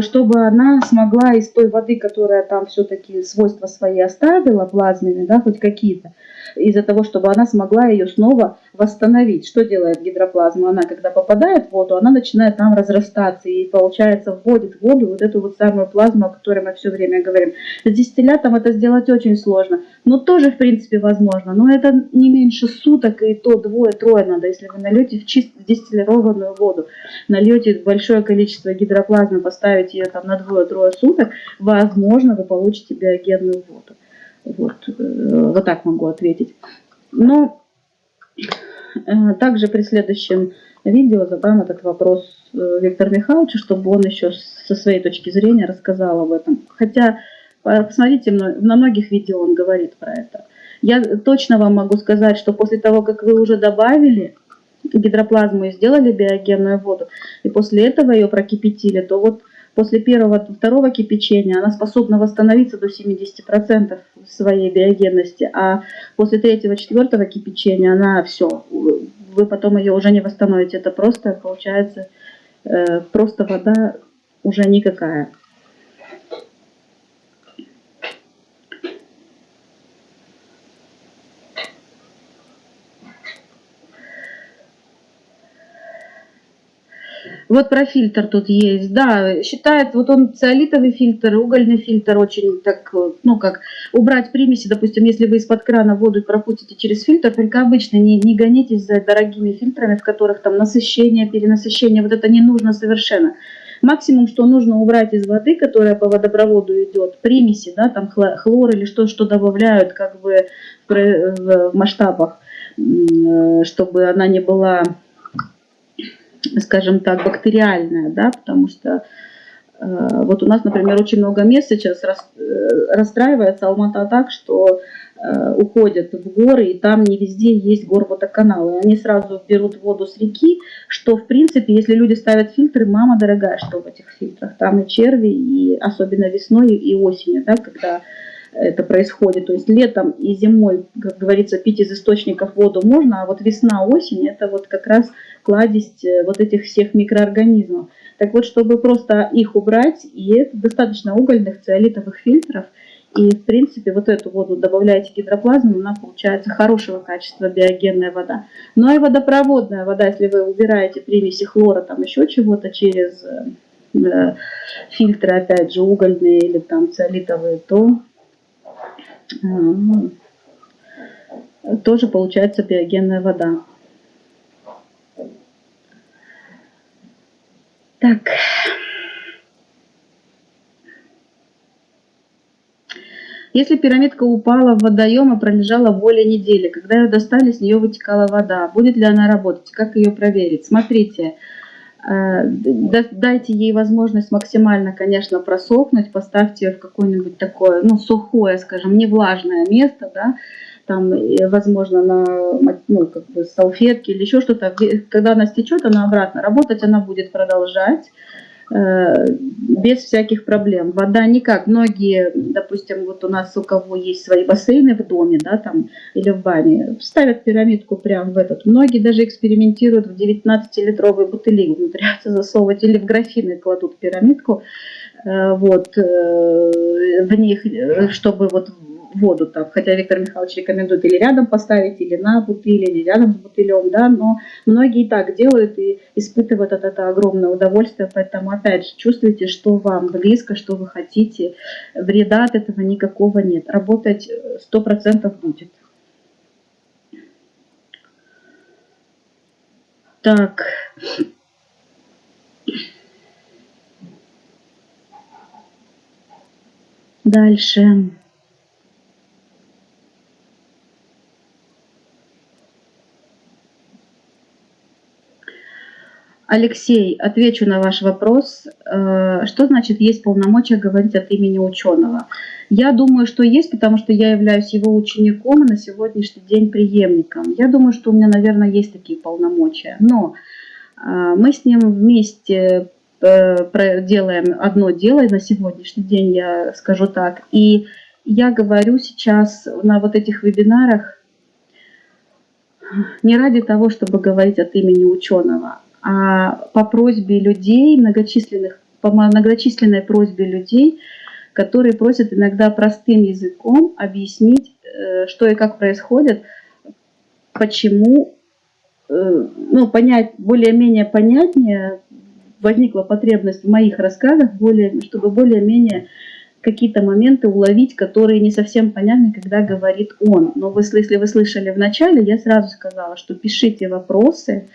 S1: чтобы она смогла из той воды, которая там все-таки свойства свои оставила, плазменные, да, хоть какие-то, из-за того, чтобы она смогла ее снова восстановить. Что делает гидроплазма? Она, когда попадает в воду, она начинает там разрастаться и, получается, вводит в воду вот эту вот самую плазму, о которой мы все время говорим. С дистиллятом это сделать очень сложно, но тоже, в принципе, возможно. Но это не меньше суток, и то двое-трое надо, если вы нальете в чисто дистиллированную воду, нальете большое количество гидроплазмы, поставите ее там на двое-трое суток, возможно, вы получите биогенную воду. Вот, э, вот так могу ответить. Но э, также при следующем видео задам этот вопрос э, Виктору Михайловичу, чтобы он еще со своей точки зрения рассказал об этом. Хотя, посмотрите, на многих видео он говорит про это. Я точно вам могу сказать, что после того, как вы уже добавили гидроплазму и сделали биогенную воду, и после этого ее прокипятили, то вот после первого, второго кипячения она способна восстановиться до 70% своей биогенности, а после третьего, четвертого кипячения она все, вы потом ее уже не восстановите. Это просто получается э, просто вода уже никакая. Вот про фильтр тут есть, да, считает, вот он циолитовый фильтр, угольный фильтр очень так, ну как, убрать примеси, допустим, если вы из-под крана воду пропустите через фильтр, только обычно не, не гонитесь за дорогими фильтрами, в которых там насыщение, перенасыщение, вот это не нужно совершенно. Максимум, что нужно убрать из воды, которая по водопроводу идет, примеси, да, там хлор или что, что добавляют как бы в масштабах, э, чтобы она не была скажем так, бактериальная, да, потому что э, вот у нас, например, очень много мест сейчас э, расстраивается Алмата так, что э, уходят в горы, и там не везде есть горводоканалы. Они сразу берут воду с реки, что, в принципе, если люди ставят фильтры, мама дорогая, что в этих фильтрах. Там и черви, и особенно весной и осенью, да, когда это происходит. То есть летом и зимой, как говорится, пить из источников воду можно, а вот весна, осень, это вот как раз кладезь э, вот этих всех микроорганизмов. Так вот, чтобы просто их убрать, и это достаточно угольных циолитовых фильтров, и, в принципе, вот эту воду добавляете гидроплазму, она получается хорошего качества биогенная вода. Ну и водопроводная вода, если вы убираете примеси хлора, там еще чего-то через э, фильтры, опять же, угольные или там циолитовые, то э, тоже получается биогенная вода. Так. Если пирамидка упала в водоем и пролежала более недели, когда ее достали, с нее вытекала вода, будет ли она работать? Как ее проверить? Смотрите, дайте ей возможность максимально, конечно, просохнуть, поставьте ее в какое-нибудь такое, ну, сухое, скажем, не влажное место, да, там, возможно, на ну, как бы салфетке или еще что-то. Когда она стечет, она обратно. Работать, она будет продолжать. э, без всяких проблем. Вода никак. Многие, допустим, вот у нас у кого есть свои бассейны в доме, да, там, или в бане, ставят пирамидку прямо в этот. Многие даже экспериментируют в 19-литровые бутыли, умудряются засовывать, или в графины кладут пирамидку, э, вот, э, в них, чтобы вот воду там, хотя Виктор Михайлович рекомендует или рядом поставить, или на бутыле, или рядом с бутылем, да, но многие и так делают и испытывают от этого огромное удовольствие, поэтому опять же чувствуйте, что вам близко, что вы хотите, вреда от этого никакого нет, работать э, сто процентов будет. Так. Дальше. Алексей, отвечу на ваш вопрос. Э, что значит есть полномочия говорить от имени ученого? Я думаю, что есть, потому что я являюсь его учеником и на сегодняшний день преемником. Я думаю, что у меня, наверное, есть такие полномочия. Но э, мы с ним вместе э, делаем одно дело, на сегодняшний день я скажу так. И я говорю сейчас на вот этих вебинарах не ради того, чтобы говорить от имени ученого, по просьбе людей, многочисленных, по многочисленной просьбе людей, которые просят иногда простым языком объяснить, э, что и как происходит, почему, э, ну, понять, более-менее понятнее возникла потребность в моих рассказах, более, чтобы более-менее какие-то моменты уловить, которые не совсем понятны, когда говорит он. Но вы, если вы слышали в начале, я сразу сказала, что пишите вопросы,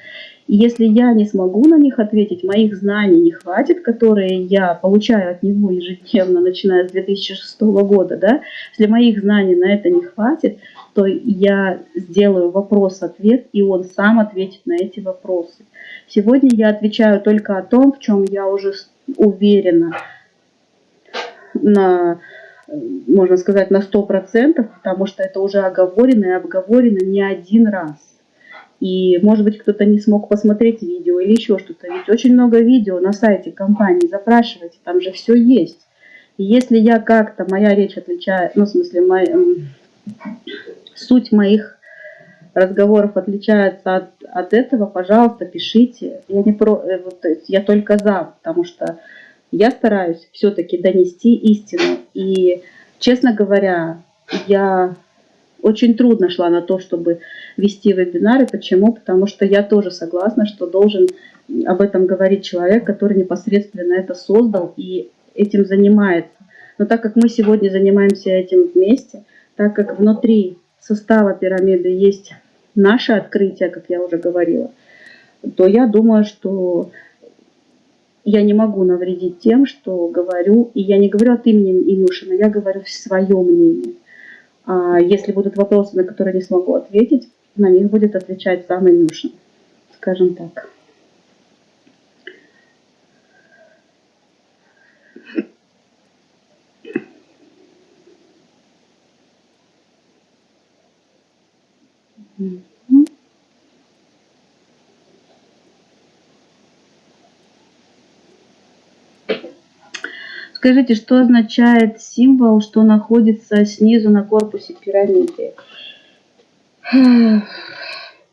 S1: и если я не смогу на них ответить, моих знаний не хватит, которые я получаю от него ежедневно, начиная с 2006 года, да, если моих знаний на это не хватит, то я сделаю вопрос-ответ, и он сам ответит на эти вопросы. Сегодня я отвечаю только о том, в чем я уже уверена, на, можно сказать, на 100%, потому что это уже оговорено и обговорено не один раз. И, может быть, кто-то не смог посмотреть видео или еще что-то. Ведь очень много видео на сайте компании, запрашивайте, там же все есть. И если я как-то, моя речь отличает, ну, в смысле, мой, суть моих разговоров отличается от, от этого, пожалуйста, пишите. Я, не про, э, вот, я только за, потому что я стараюсь все-таки донести истину. И, честно говоря, я очень трудно шла на то, чтобы вести вебинары. Почему? Потому что я тоже согласна, что должен об этом говорить человек, который непосредственно это создал и этим занимается. Но так как мы сегодня занимаемся этим вместе, так как внутри состава пирамиды есть наше открытие, как я уже говорила, то я думаю, что я не могу навредить тем, что говорю, и я не говорю от имени Илюшина, я говорю свое мнение. А если будут вопросы, на которые не смогу ответить, на них будет отвечать сам Илюшин, скажем так. Скажите, что означает символ, что находится снизу на корпусе пирамиды? *sighs*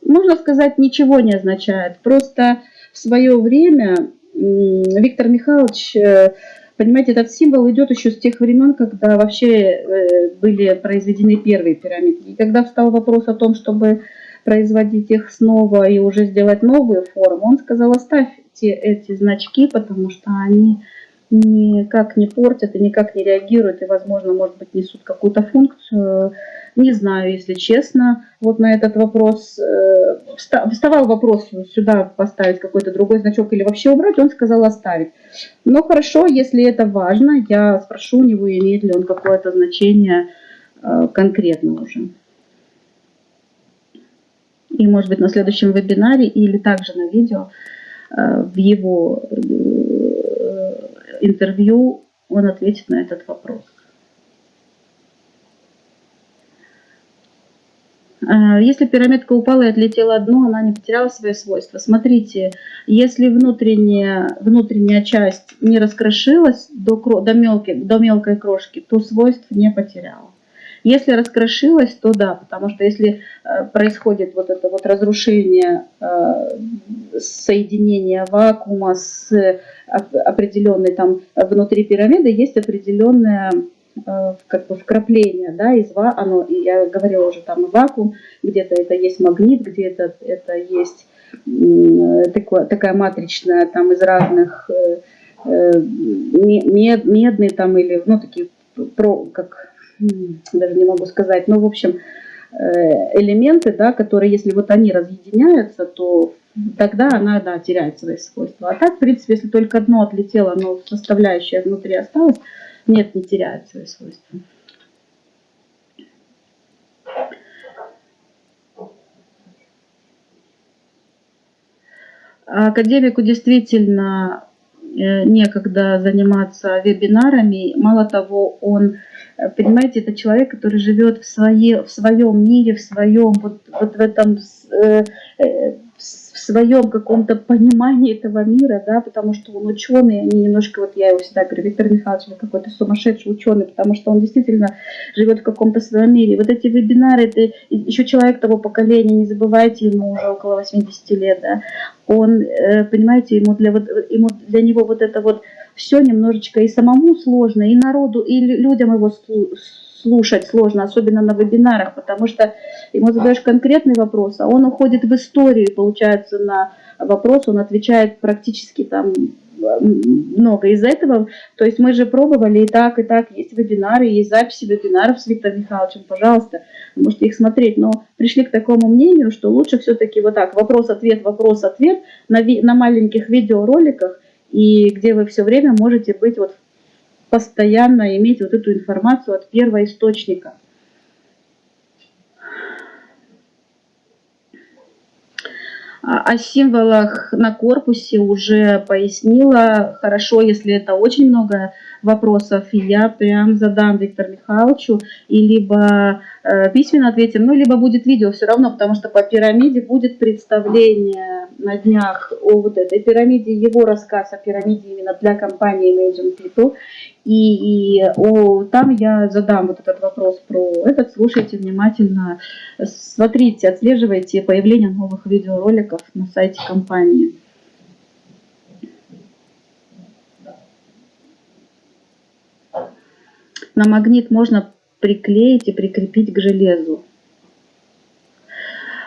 S1: Можно сказать, ничего не означает. Просто в свое время Виктор Михайлович, э, понимаете, этот символ идет еще с тех времен, когда вообще э, были произведены первые пирамиды. И когда встал вопрос о том, чтобы производить их снова и уже сделать новую форму, он сказал, оставьте эти значки, потому что они никак не портят и никак не реагируют, и, возможно, может быть, несут какую-то функцию. Не знаю, если честно, вот на этот вопрос. Э, вставал вопрос сюда поставить какой-то другой значок или вообще убрать, он сказал оставить. Но хорошо, если это важно, я спрошу у него, имеет ли он какое-то значение э, конкретно уже. И, может быть, на следующем вебинаре или также на видео э, в его интервью он ответит на этот вопрос. А, если пирамидка упала и отлетела дно, она не потеряла свои свойства. Смотрите, если внутренняя, внутренняя часть не раскрошилась до, до, мелкой, до мелкой крошки, то свойств не потеряла. Если раскрошилась, то да, потому что если э, происходит вот это вот разрушение э, соединения вакуума с определенной там внутри пирамиды, есть определенное э, как бы вкрапление, да, из оно, я говорила уже там вакуум, где-то это есть магнит, где-то это есть такое, такая матричная, там из разных мед, медный там или, ну, такие, про, как даже не могу сказать, но в общем э, элементы, да, которые, если вот они разъединяются, то тогда она, да, теряет свои свойства. А так, в принципе, если только одно отлетело, но составляющая внутри осталась, нет, не теряет свои свойства. Академику действительно э, некогда заниматься вебинарами. Мало того, он Понимаете, это человек, который живет в, своей, в своем мире, в своем, вот, вот в этом, э, э, своем каком-то понимании этого мира, да, потому что он ученый, они немножко, вот я его всегда говорю, Виктор Михайлович, вы какой-то сумасшедший ученый, потому что он действительно живет в каком-то своем мире. Вот эти вебинары, это еще человек того поколения, не забывайте, ему уже около 80 лет, да, он, э, понимаете, ему для, вот, ему для него вот это вот все немножечко и самому сложно, и народу, и людям его сложно, особенно на вебинарах, потому что ему задаешь конкретный вопрос, а он уходит в историю, получается, на вопрос, он отвечает практически там много из этого. То есть мы же пробовали и так, и так. Есть вебинары, есть записи вебинаров с Виктором Михайловичем. Пожалуйста, можете их смотреть. Но пришли к такому мнению, что лучше все-таки вот так, вопрос-ответ, вопрос-ответ на, на маленьких видеороликах, и где вы все время можете быть вот постоянно иметь вот эту информацию от первого источника. О символах на корпусе уже пояснила. Хорошо, если это очень много вопросов, я прям задам Виктору Михайловичу, и либо э, письменно ответим, ну, либо будет видео все равно, потому что по пирамиде будет представление на днях о вот этой пирамиде, его рассказ о пирамиде именно для компании Imagine People, и, и о, там я задам вот этот вопрос про этот, слушайте внимательно, смотрите, отслеживайте появление новых видеороликов на сайте компании. На магнит можно приклеить и прикрепить к железу.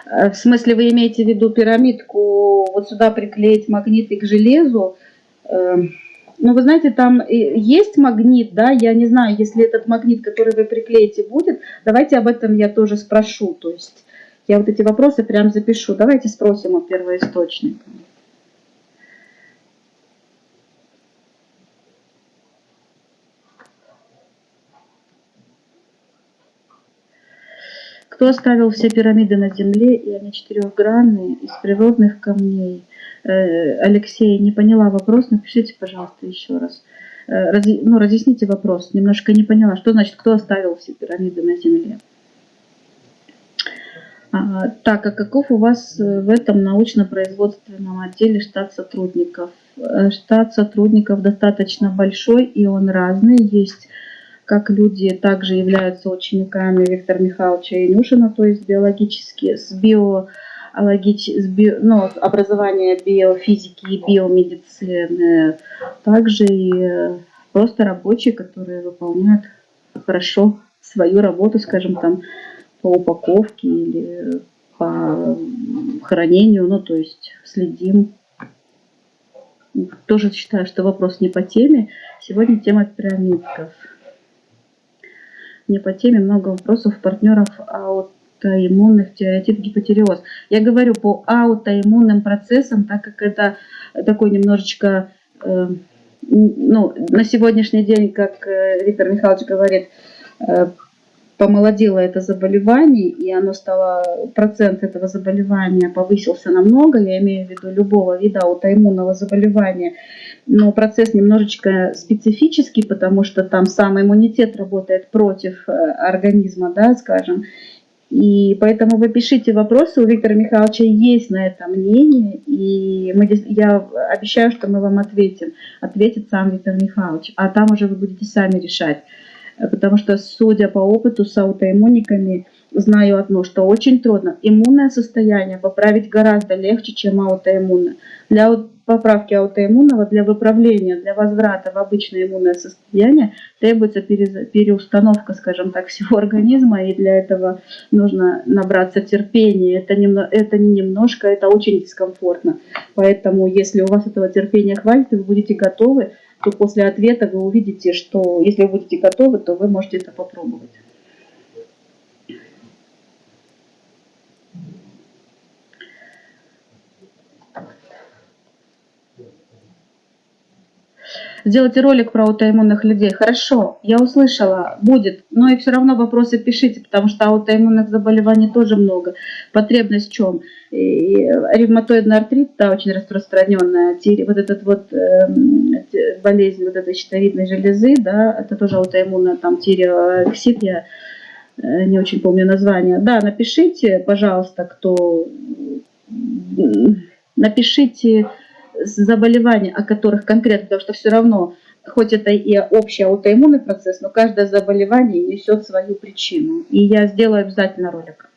S1: Э, в смысле, вы имеете в виду пирамидку, вот сюда приклеить магниты к железу? Эм, ну, вы знаете, там есть магнит, да, я не знаю, если этот магнит, который вы приклеите, будет, давайте об этом я тоже спрошу. То есть я вот эти вопросы прям запишу. Давайте спросим у первоисточника. Кто оставил все пирамиды на Земле, и они четырехгранные, из природных камней? Э, Алексей, не поняла вопрос, напишите, пожалуйста, еще раз. Э, раз, ну, разъясните вопрос, немножко не поняла. Что значит, кто оставил все пирамиды на Земле? А, так, а каков у вас э, в этом научно-производственном отделе штат сотрудников? Штат сотрудников достаточно большой, и он разный. Есть как люди также являются учениками Виктора Михайловича Инюшина, то есть биологически, с био с био, ну, образование биофизики и биомедицины, также и просто рабочие, которые выполняют хорошо свою работу, скажем, там, по упаковке или по хранению, ну, то есть следим. Тоже считаю, что вопрос не по теме. Сегодня тема пирамидков не по теме, много вопросов партнеров аутоиммунных тиреотип гипотереоз. Я говорю по аутоиммунным процессам, так как это такой немножечко, э, ну, на сегодняшний день, как э, Виктор Михайлович говорит, э, помолодело это заболевание, и оно стало, процент этого заболевания повысился намного, я имею в виду любого вида аутоиммунного заболевания, но процесс немножечко специфический, потому что там сам иммунитет работает против э, организма, да, скажем, и поэтому вы пишите вопросы, у Виктора Михайловича есть на это мнение, и мы, я обещаю, что мы вам ответим. Ответит сам Виктор Михайлович, а там уже вы будете сами решать. Потому что, судя по опыту с аутоиммуниками, знаю одно, что очень трудно. Иммунное состояние поправить гораздо легче, чем аутоиммунное. Для поправки аутоиммунного, для выправления, для возврата в обычное иммунное состояние требуется переустановка, скажем так, всего организма, и для этого нужно набраться терпения. Это, немного, это не немножко, это очень дискомфортно. Поэтому, если у вас этого терпения хватит, и вы будете готовы, то после ответа вы увидите, что если вы будете готовы, то вы можете это попробовать. Сделайте ролик про аутоиммунных людей. Хорошо, я услышала, будет. Но и все равно вопросы пишите, потому что аутоиммунных заболеваний тоже много. Потребность в чем? И ревматоидный артрит, да, очень распространенная. Вот этот вот э, болезнь вот этой щитовидной железы, да, это тоже аутоиммунная, там тиреоксид, я э, не очень помню название. Да, напишите, пожалуйста, кто... Напишите заболевания, о которых конкретно, потому что все равно, хоть это и общий аутоиммунный процесс, но каждое заболевание несет свою причину. И я сделаю обязательно ролик.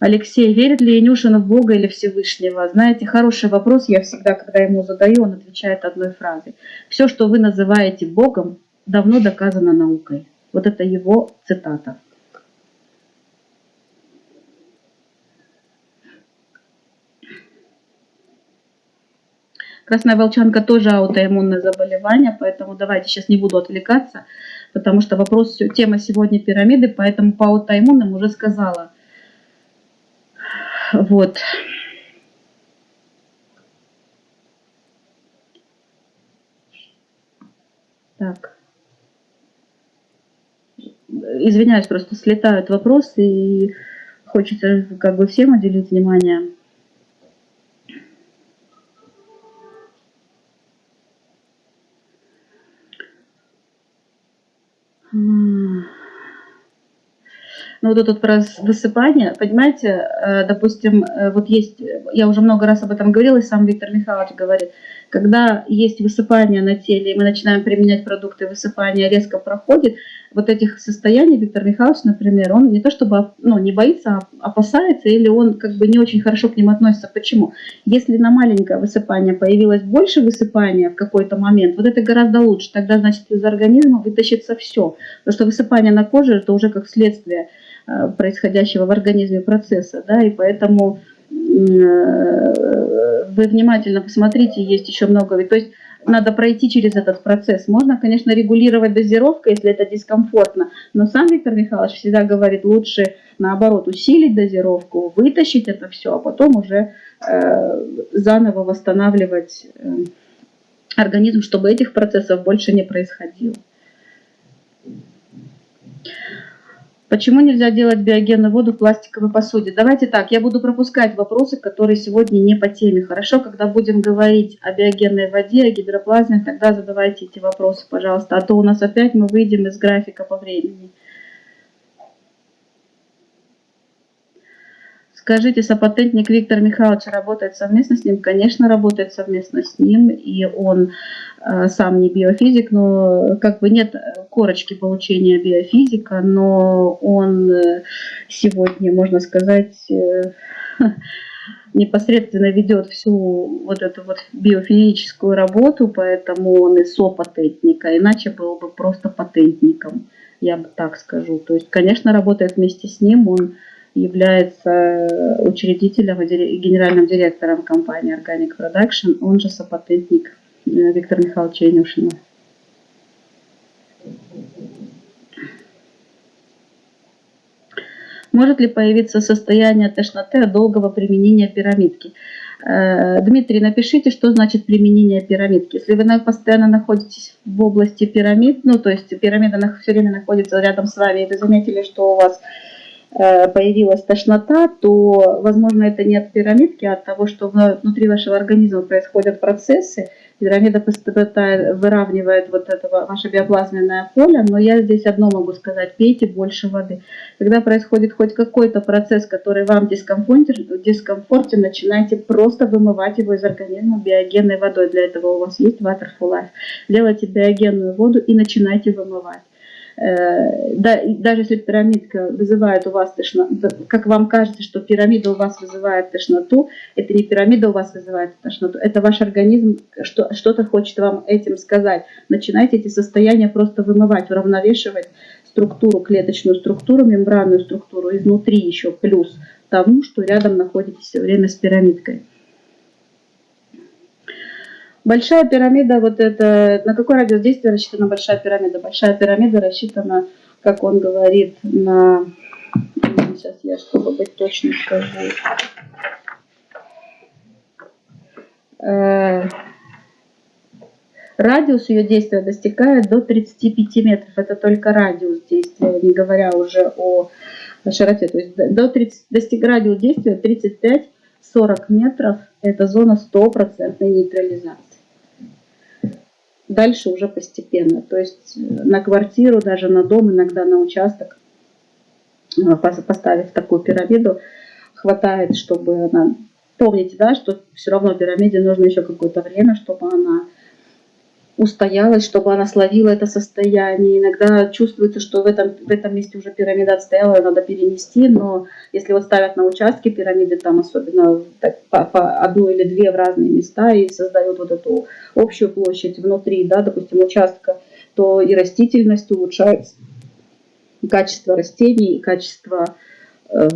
S1: Алексей, верит ли Янюшин в Бога или Всевышнего? Знаете, хороший вопрос я всегда, когда ему задаю, он отвечает одной фразой. Все, что вы называете Богом, давно доказано наукой. Вот это его цитата. Красная волчанка тоже аутоиммунное заболевание, поэтому давайте сейчас не буду отвлекаться, потому что вопрос, тема сегодня пирамиды, поэтому по аутоиммунным уже сказала. Вот. Так. Извиняюсь, просто слетают вопросы и хочется как бы всем уделить внимание. Вот тут про высыпание, понимаете, э, допустим, э, вот есть, я уже много раз об этом говорила, и сам Виктор Михайлович говорит, когда есть высыпание на теле, и мы начинаем применять продукты высыпания, резко проходит, вот этих состояний Виктор Михайлович, например, он не то чтобы ну, не боится, а опасается, или он как бы не очень хорошо к ним относится. Почему? Если на маленькое высыпание появилось больше высыпания в какой-то момент, вот это гораздо лучше. Тогда, значит, из организма вытащится все. Потому что высыпание на коже – это уже как следствие происходящего в организме процесса, да, и поэтому вы внимательно посмотрите, есть еще много, то есть надо пройти через этот процесс. Можно, конечно, регулировать дозировку, если это дискомфортно, но сам Виктор Михайлович всегда говорит, лучше наоборот усилить дозировку, вытащить это все, а потом уже э, заново восстанавливать э, организм, чтобы этих процессов больше не происходило. Почему нельзя делать биогенную воду в пластиковой посуде? Давайте так, я буду пропускать вопросы, которые сегодня не по теме. Хорошо, когда будем говорить о биогенной воде, о гидроплазме, тогда задавайте эти вопросы, пожалуйста. А то у нас опять мы выйдем из графика по времени. Скажите, сопатентник Виктор Михайлович работает совместно с ним? Конечно, работает совместно с ним, и он э, сам не биофизик, но как бы нет корочки получения биофизика, но он э, сегодня, можно сказать, э, *laughs* непосредственно ведет всю вот эту вот биофизическую работу, поэтому он и сопатентник, а иначе был бы просто патентником, я бы так скажу. То есть, конечно, работает вместе с ним, он является учредителем и генеральным директором компании Organic Production, он же сопатентник э, Виктор Михайлович Янюшина. Может ли появиться состояние тошноты от долгого применения пирамидки? Э, Дмитрий, напишите, что значит применение пирамидки. Если вы постоянно находитесь в области пирамид, ну то есть пирамида все время находится рядом с вами, и вы заметили, что у вас Э, появилась тошнота, то, возможно, это не от пирамидки, а от того, что внутри вашего организма происходят процессы. Пирамида выравнивает вот это ваше биоплазменное поле, но я здесь одно могу сказать, пейте больше воды. Когда происходит хоть какой-то процесс, который вам дискомфортен, дискомфортен, начинайте просто вымывать его из организма биогенной водой. Для этого у вас есть Water for Life. Делайте биогенную воду и начинайте вымывать. Э, да, даже если пирамидка вызывает у вас тошноту, как вам кажется, что пирамида у вас вызывает тошноту, это не пирамида у вас вызывает тошноту, это ваш организм что-то хочет вам этим сказать. Начинайте эти состояния просто вымывать, уравновешивать структуру, клеточную структуру, мембранную структуру изнутри еще плюс тому, что рядом находитесь все время с пирамидкой. Большая пирамида, вот это, на какой радиус действия рассчитана большая пирамида? Большая пирамида рассчитана, как он говорит, на... Сейчас я, чтобы быть точным, скажу. Э, радиус ее действия достигает до 35 метров. Это только радиус действия, не говоря уже о широте. То есть до 30, достиг радиус действия 35-40 метров. Это зона стопроцентной нейтрализации дальше уже постепенно. То есть э, на квартиру, даже на дом, иногда на участок, э, поставив такую пирамиду, хватает, чтобы она... Помните, да, что все равно пирамиде нужно еще какое-то время, чтобы она устоялась, чтобы она словила это состояние. Иногда чувствуется, что в этом, в этом месте уже пирамида отстояла, ее надо перенести, но если вот ставят на участке пирамиды, там особенно так, по, по одну или две в разные места и создают вот эту общую площадь внутри, да, допустим, участка, то и растительность улучшается, и качество растений, и качество э,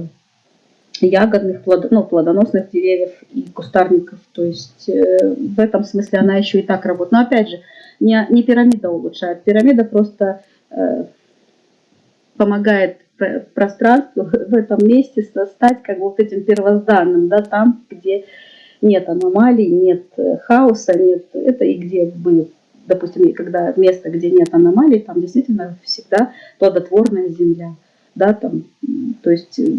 S1: ягодных, плод, ну, плодоносных деревьев и кустарников. То есть э, в этом смысле она еще и так работает. Но опять же, не, не пирамида улучшает, пирамида просто э, помогает пространству *laughs* в этом месте стать как бы вот этим первозданным, да, там, где нет аномалий, нет э, хаоса, нет, это и где бы, допустим, когда место, где нет аномалий, там действительно всегда плодотворная земля, да, там, то есть э,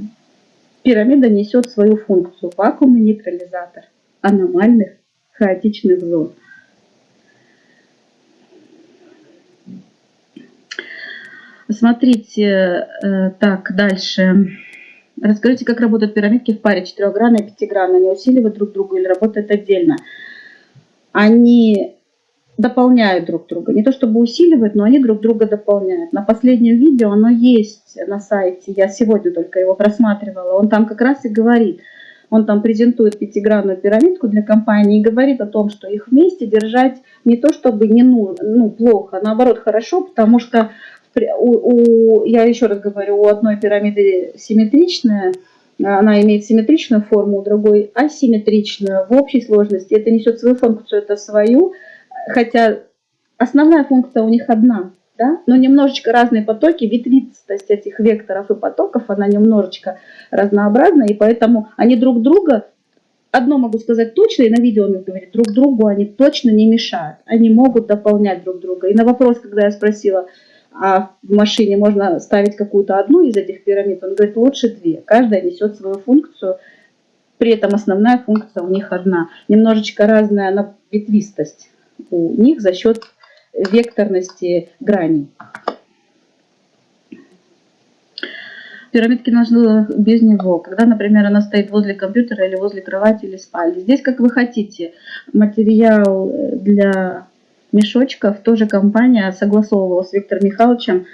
S1: пирамида несет свою функцию, вакуумный нейтрализатор аномальных хаотичных зон. Смотрите, э, так, дальше. Расскажите, как работают пирамидки в паре 4-гранная и 5-гранная. Они усиливают друг друга или работают отдельно? Они дополняют друг друга. Не то чтобы усиливают, но они друг друга дополняют. На последнем видео оно есть на сайте. Я сегодня только его просматривала. Он там как раз и говорит. Он там презентует пятигранную пирамидку для компании и говорит о том, что их вместе держать не то чтобы не ну, ну плохо, а наоборот хорошо, потому что у, у, я еще раз говорю, у одной пирамиды симметричная, она имеет симметричную форму, у другой асимметричную. В общей сложности это несет свою функцию, это свою, хотя основная функция у них одна, да? но немножечко разные потоки, ветвистость этих векторов и потоков, она немножечко разнообразна, и поэтому они друг друга, одно могу сказать точно, и на видео он говорит, друг другу они точно не мешают, они могут дополнять друг друга. И на вопрос, когда я спросила, а в машине можно ставить какую-то одну из этих пирамид, он говорит, лучше две, каждая несет свою функцию, при этом основная функция у них одна, немножечко разная ветвистость у них за счет векторности граней. Пирамидки нужны без него, когда, например, она стоит возле компьютера или возле кровати или спальни. Здесь как вы хотите. Материал для мешочков тоже компания согласовывала с Виктором Михайловичем.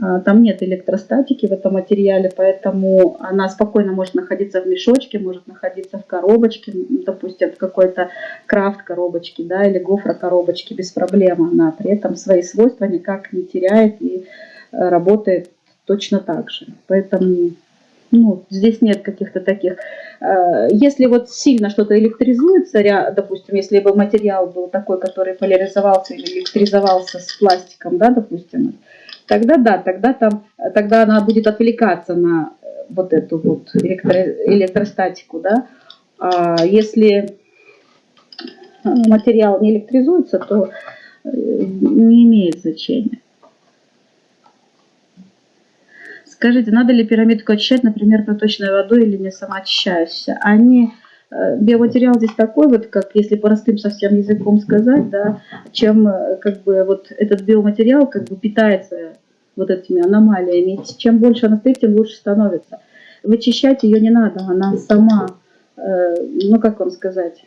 S1: А, там нет электростатики в этом материале, поэтому она спокойно может находиться в мешочке, может находиться в коробочке, допустим, в какой-то крафт коробочке, да, или гофра коробочке без проблем. Она при этом свои свойства никак не теряет и э, работает точно так же. Поэтому ну, здесь нет каких-то таких... Э, если вот сильно что-то электризуется, допустим, если бы материал был такой, который поляризовался или электризовался с пластиком, да, допустим, тогда да, тогда, там, тогда она будет отвлекаться на э, вот эту вот электро, электростатику, да. А если материал не электризуется, то э, не имеет значения. Скажите, надо ли пирамидку очищать, например, проточной водой или не самоочищающейся? Они, э, биоматериал здесь такой, вот как если простым совсем языком сказать, да, чем э, как бы вот этот биоматериал как бы питается вот этими аномалиями. Чем больше она стоит, тем лучше становится. Вычищать ее не надо, она сама, э, ну как вам сказать,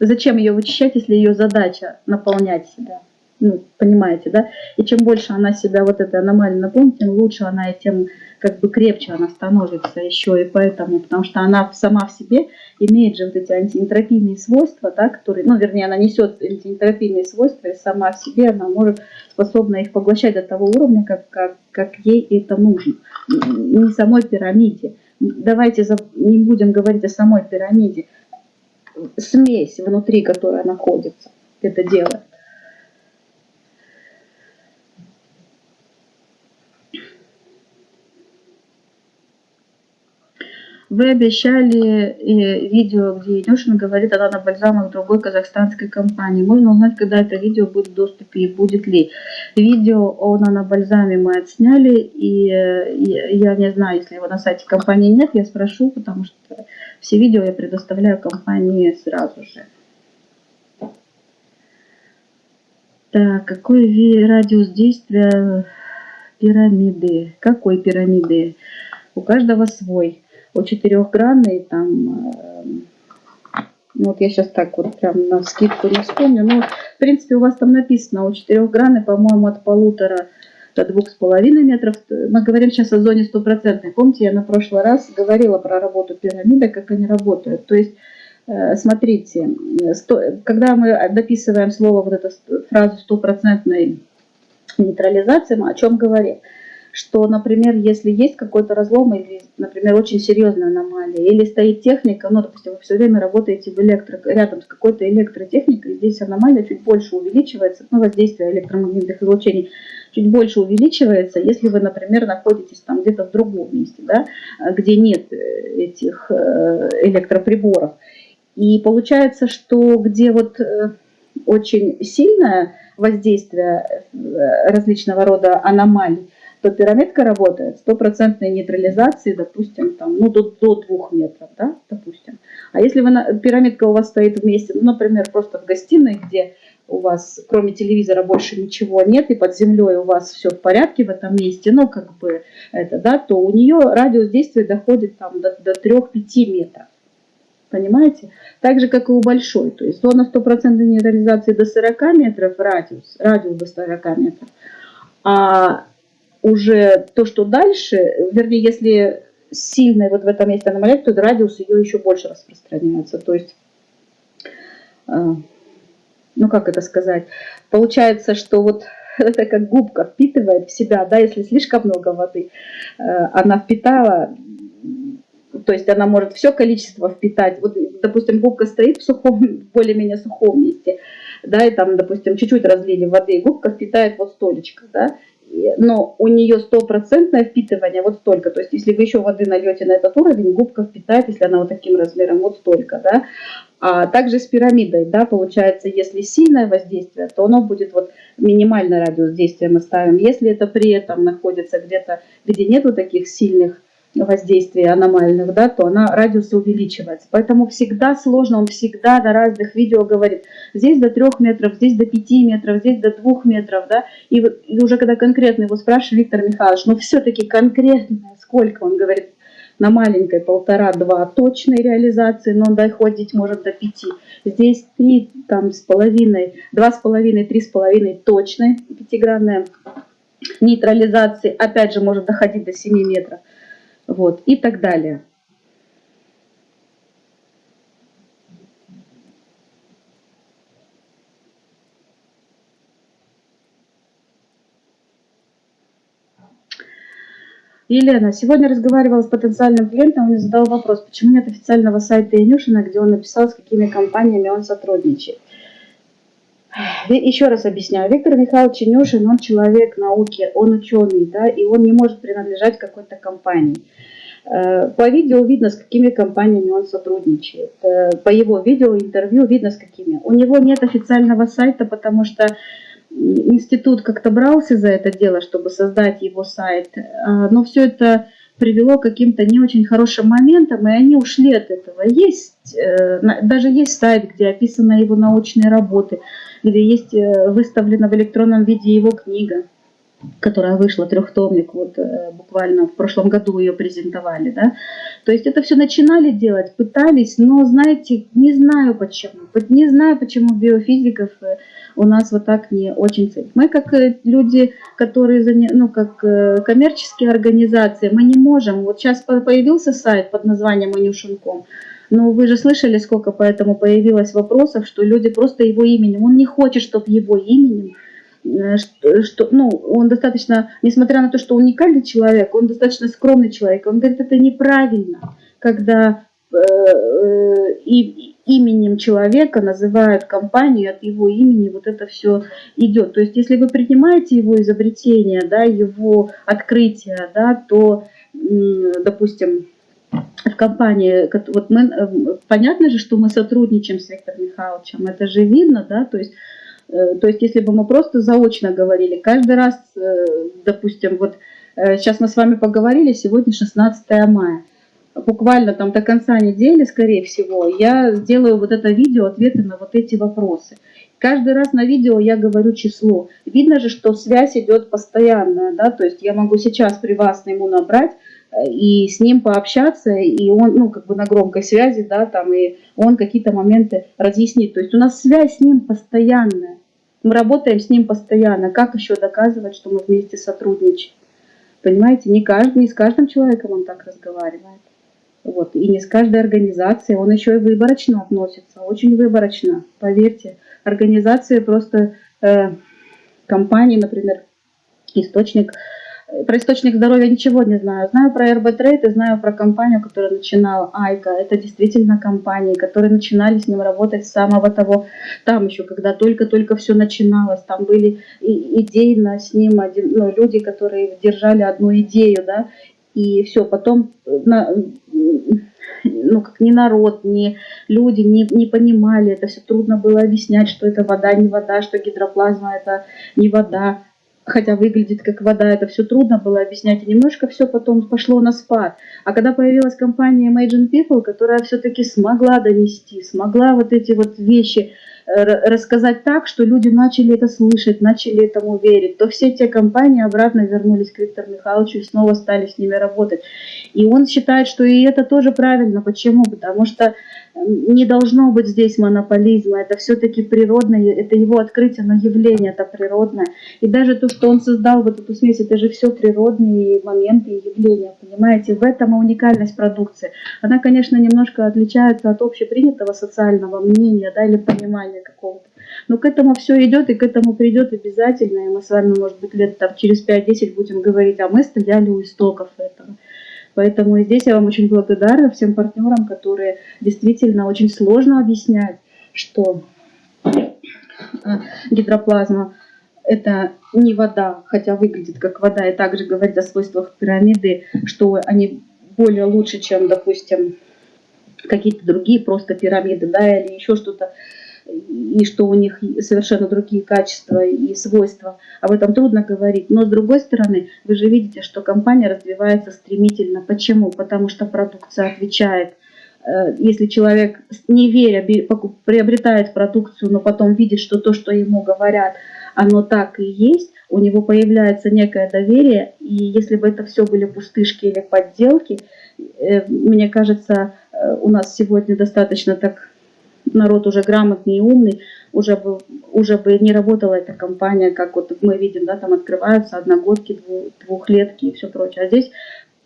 S1: зачем ее вычищать, если ее задача наполнять себя? ну, понимаете, да, и чем больше она себя вот этой аномалией наполнит, тем лучше она и тем как бы крепче она становится еще, и поэтому, потому что она сама в себе имеет же вот эти антиэнтропийные свойства, да, которые, ну, вернее, она несет антиэнтропийные свойства, и сама в себе она может, способна их поглощать до того уровня, как, как, как ей это нужно. Не самой пирамиде. Давайте не будем говорить о самой пирамиде. Смесь внутри, которая находится, это делает. Вы обещали э, видео, где Илюшин говорит о нанобальзамах другой казахстанской компании. Можно узнать, когда это видео будет в доступе и будет ли. Видео о нанобальзаме мы отсняли, и, э, и я не знаю, если его на сайте компании нет, я спрошу, потому что все видео я предоставляю компании сразу же. Так, какой радиус действия пирамиды? Какой пирамиды? У каждого свой у четырехгранной там, э, ну вот я сейчас так вот прям на скидку не вспомню, но в принципе у вас там написано у четырехгранной, по-моему, от полутора до двух с половиной метров. Мы говорим сейчас о зоне стопроцентной. Помните, я на прошлый раз говорила про работу пирамиды, как они работают. То есть, э, смотрите, когда мы дописываем слово, вот эту фразу стопроцентной нейтрализации, мы о чем говорим? Что, например, если есть какой-то разлом или, например, очень серьезная аномалия, или стоит техника, ну, допустим, вы все время работаете в электро, рядом с какой-то электротехникой, здесь аномалия чуть больше увеличивается, ну, воздействие электромагнитных излучений чуть больше увеличивается, если вы, например, находитесь там где-то в другом месте, да, где нет э, этих э, электроприборов. И получается, что где вот э, очень сильное воздействие различного рода аномалий, то пирамидка работает стопроцентной нейтрализации, допустим, там, ну, до, до двух метров, да, допустим. А если вы на, пирамидка у вас стоит вместе, ну, например, просто в гостиной, где у вас кроме телевизора больше ничего нет, и под землей у вас все в порядке в этом месте, ну, как бы это, да, то у нее радиус действия доходит там до, до 3-5 метров. Понимаете? Так же, как и у большой. То есть зона стопроцентной нейтрализации до 40 метров, радиус, радиус до 40 метров. А уже то, что дальше, вернее, если сильная вот в этом месте аномалия, то радиус ее еще больше распространяется. То есть, э, ну как это сказать, получается, что вот *laughs* это как губка впитывает в себя, да, если слишком много воды, э, она впитала, то есть она может все количество впитать. Вот, допустим, губка стоит в сухом, *laughs* более-менее сухом месте, да, и там, допустим, чуть-чуть разлили воды, и губка впитает вот столечко, да, но у нее стопроцентное впитывание вот столько. То есть если вы еще воды нальете на этот уровень, губка впитает, если она вот таким размером, вот столько. Да? А также с пирамидой, да, получается, если сильное воздействие, то оно будет вот минимальный радиус действия мы ставим. Если это при этом находится где-то, где нету таких сильных воздействия аномальных, да, то она радиус увеличивается. Поэтому всегда сложно, он всегда на разных видео говорит, здесь до 3 метров, здесь до 5 метров, здесь до 2 метров, да, и, и уже когда конкретно его спрашивает Виктор Михайлович, ну все-таки конкретно, сколько, он говорит, на маленькой полтора-два точной реализации, но доходить может до 5. Здесь 3, там, с половиной, два с половиной, три с половиной точной пятигранная нейтрализации, опять же, может доходить до 7 метров вот, и так далее. Елена, сегодня разговаривала с потенциальным клиентом, он мне задал вопрос, почему нет официального сайта Инюшина, где он написал, с какими компаниями он сотрудничает. Еще раз объясняю. Виктор Михайлович Инюшин, он человек науки, он ученый, да, и он не может принадлежать какой-то компании. Э, по видео видно, с какими компаниями он сотрудничает. Э, по его видео, интервью видно, с какими. У него нет официального сайта, потому что институт как-то брался за это дело, чтобы создать его сайт. Э, но все это привело к каким-то не очень хорошим моментам, и они ушли от этого. Есть, даже есть сайт, где описаны его научные работы, где есть выставлена в электронном виде его книга которая вышла, трехтомник, вот э, буквально в прошлом году ее презентовали, да. То есть это все начинали делать, пытались, но, знаете, не знаю почему. Не знаю, почему биофизиков э, у нас вот так не очень ценят. Мы как э, люди, которые, ну, как коммерческие организации, мы не можем. Вот сейчас появился сайт под названием Анюшенком, но вы же слышали, сколько поэтому появилось вопросов, что люди просто его именем, он не хочет, чтобы его именем Э, что, ну, он достаточно, несмотря на то, что уникальный человек, он достаточно скромный человек. Он говорит, это неправильно, когда э, э, и, именем человека называют компанию, от его имени вот это все идет. То есть, если вы принимаете его изобретение, да, его открытие, да, то, допустим, в компании, вот мы, э, понятно же, что мы сотрудничаем с Виктором Михайловичем, это же видно, да, то есть Э, то есть, если бы мы просто заочно говорили, каждый раз, э, допустим, вот сейчас мы с вами поговорили, сегодня 16 мая, буквально там до конца недели, скорее всего, я сделаю вот это видео, ответы на вот эти вопросы. Каждый раз на видео я говорю число. Видно же, что связь идет постоянная, да, то есть я могу сейчас при вас ему набрать, и с ним пообщаться, и он, ну, как бы на громкой связи, да, там, и он какие-то моменты разъяснит. То есть у нас связь с ним постоянная. Мы работаем с ним постоянно. Как еще доказывать, что мы вместе сотрудничаем? Понимаете, не, каждый, не с каждым человеком он так разговаривает. Вот. И не с каждой организацией. Он еще и выборочно относится. Очень выборочно. Поверьте. Организации просто э, компании, например, источник про источник здоровья ничего не знаю. Знаю про РБ Трейд и знаю про компанию, которая начинала Айка. Это действительно компании, которые начинали с ним работать с самого того, там еще, когда только-только все начиналось. Там были идейно с ним один, ну, люди, которые держали одну идею, да, и все, потом на, ну, как ни народ, ни люди не, не понимали, это все трудно было объяснять, что это вода, не вода, что гидроплазма это не вода хотя выглядит как вода, это все трудно было объяснять, и немножко все потом пошло на спад. А когда появилась компания Imagine People, которая все-таки смогла донести, смогла вот эти вот вещи э, рассказать так, что люди начали это слышать, начали этому верить, то все те компании обратно вернулись к Виктору Михайловичу и снова стали с ними работать. И он считает, что и это тоже правильно. Почему? Потому что не должно быть здесь монополизма, это все-таки природное, это его открытие, но явление это природное. И даже то, что он создал вот эту смесь, это же все природные моменты и явления, понимаете? В этом уникальность продукции. Она, конечно, немножко отличается от общепринятого социального мнения да, или понимания какого-то. Но к этому все идет и к этому придет обязательно. И мы с вами, может быть, лет там, через 5-10 будем говорить, а мы стояли у истоков этого. Поэтому здесь я вам очень благодарна всем партнерам, которые действительно очень сложно объяснять, что э, гидроплазма это не вода, хотя выглядит как вода, и также говорит о свойствах пирамиды, что они более лучше, чем, допустим, какие-то другие просто пирамиды, да, или еще что-то, и что у них совершенно другие качества и свойства. Об этом трудно говорить. Но с другой стороны, вы же видите, что компания развивается стремительно. Почему? Потому что продукция отвечает. Э, если человек, не веря, приобретает продукцию, но потом видит, что то, что ему говорят, оно так и есть, у него появляется некое доверие, и если бы это все были пустышки или подделки, э, мне кажется, э, у нас сегодня достаточно так народ уже грамотный и умный, уже бы, уже бы не работала эта компания, как вот мы видим, да, там открываются одногодки, двухлетки и все прочее. А здесь,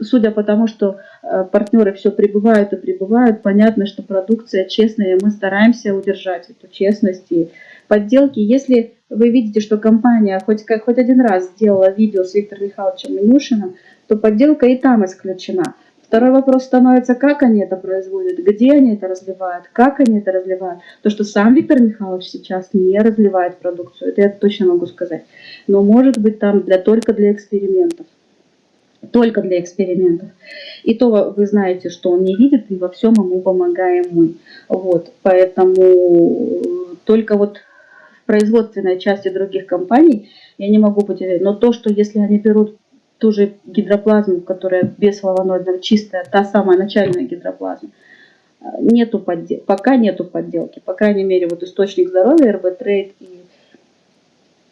S1: судя по тому, что э, партнеры все прибывают и прибывают, понятно, что продукция честная, и мы стараемся удержать эту честность и подделки. Если вы видите, что компания хоть, как, хоть один раз сделала видео с Виктором Михайловичем Минюшиным, то подделка и там исключена. Второй вопрос становится, как они это производят, где они это разливают, как они это разливают. То, что сам Виктор Михайлович сейчас не разливает продукцию, это я точно могу сказать. Но может быть там для, только для экспериментов. Только для экспериментов. И то вы знаете, что он не видит, и во всем ему помогаем мы. Вот, поэтому только вот в производственной части других компаний я не могу быть. Но то, что если они берут ту же гидроплазму, которая без флавоноидного, чистая, та самая начальная гидроплазма, нету поддел... пока нету подделки. По крайней мере, вот источник здоровья, РБ Трейд и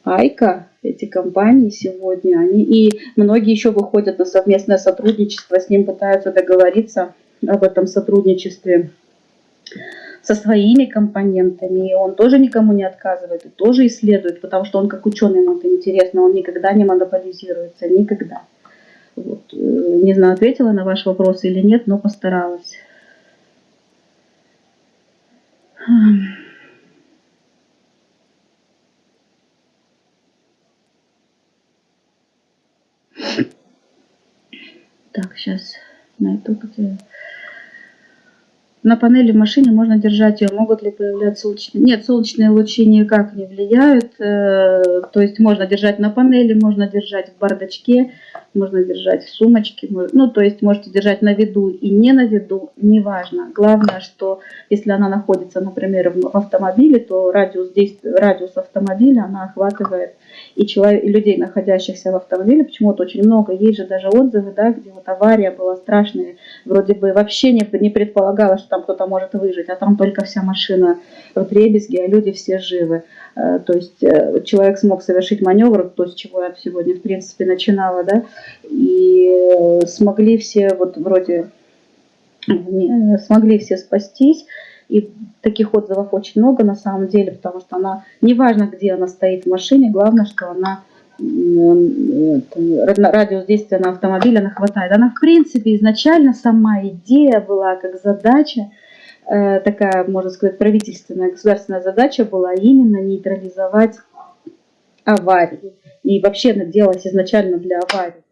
S1: Айка, эти компании сегодня, они и многие еще выходят на совместное сотрудничество, с ним пытаются договориться об этом сотрудничестве со своими компонентами, и он тоже никому не отказывает, и тоже исследует, потому что он как ученый, ему это интересно, он никогда не монополизируется, никогда. Вот. Э, не знаю, ответила на ваш вопрос или нет, но постаралась. Так, сейчас найду где... На панели в машине можно держать ее. Могут ли появляться солнечные? Нет, солнечные лучи никак не влияют. Э, то есть можно держать на панели, можно держать в бардачке, можно держать в сумочке. Ну, то есть можете держать на виду и не на виду, неважно. Главное, что если она находится, например, в автомобиле, то радиус, действия, радиус автомобиля она охватывает и, человек, и людей, находящихся в автомобиле, почему-то очень много. Есть же даже отзывы, да, где вот авария была страшная, вроде бы вообще не, не предполагалось, что там кто-то может выжить, а там только вся машина в дребезге, а люди все живы. Э, то есть э, человек смог совершить маневр, то, с чего я сегодня, в принципе, начинала, да, и э, смогли все вот вроде смогли все спастись, и таких отзывов очень много на самом деле, потому что она, неважно, где она стоит в машине, главное, что она радиус действия на автомобиле она хватает. Она, в принципе, изначально сама идея была как задача, э, такая, можно сказать, правительственная, государственная задача была именно нейтрализовать аварии. И вообще она делалась изначально для аварий.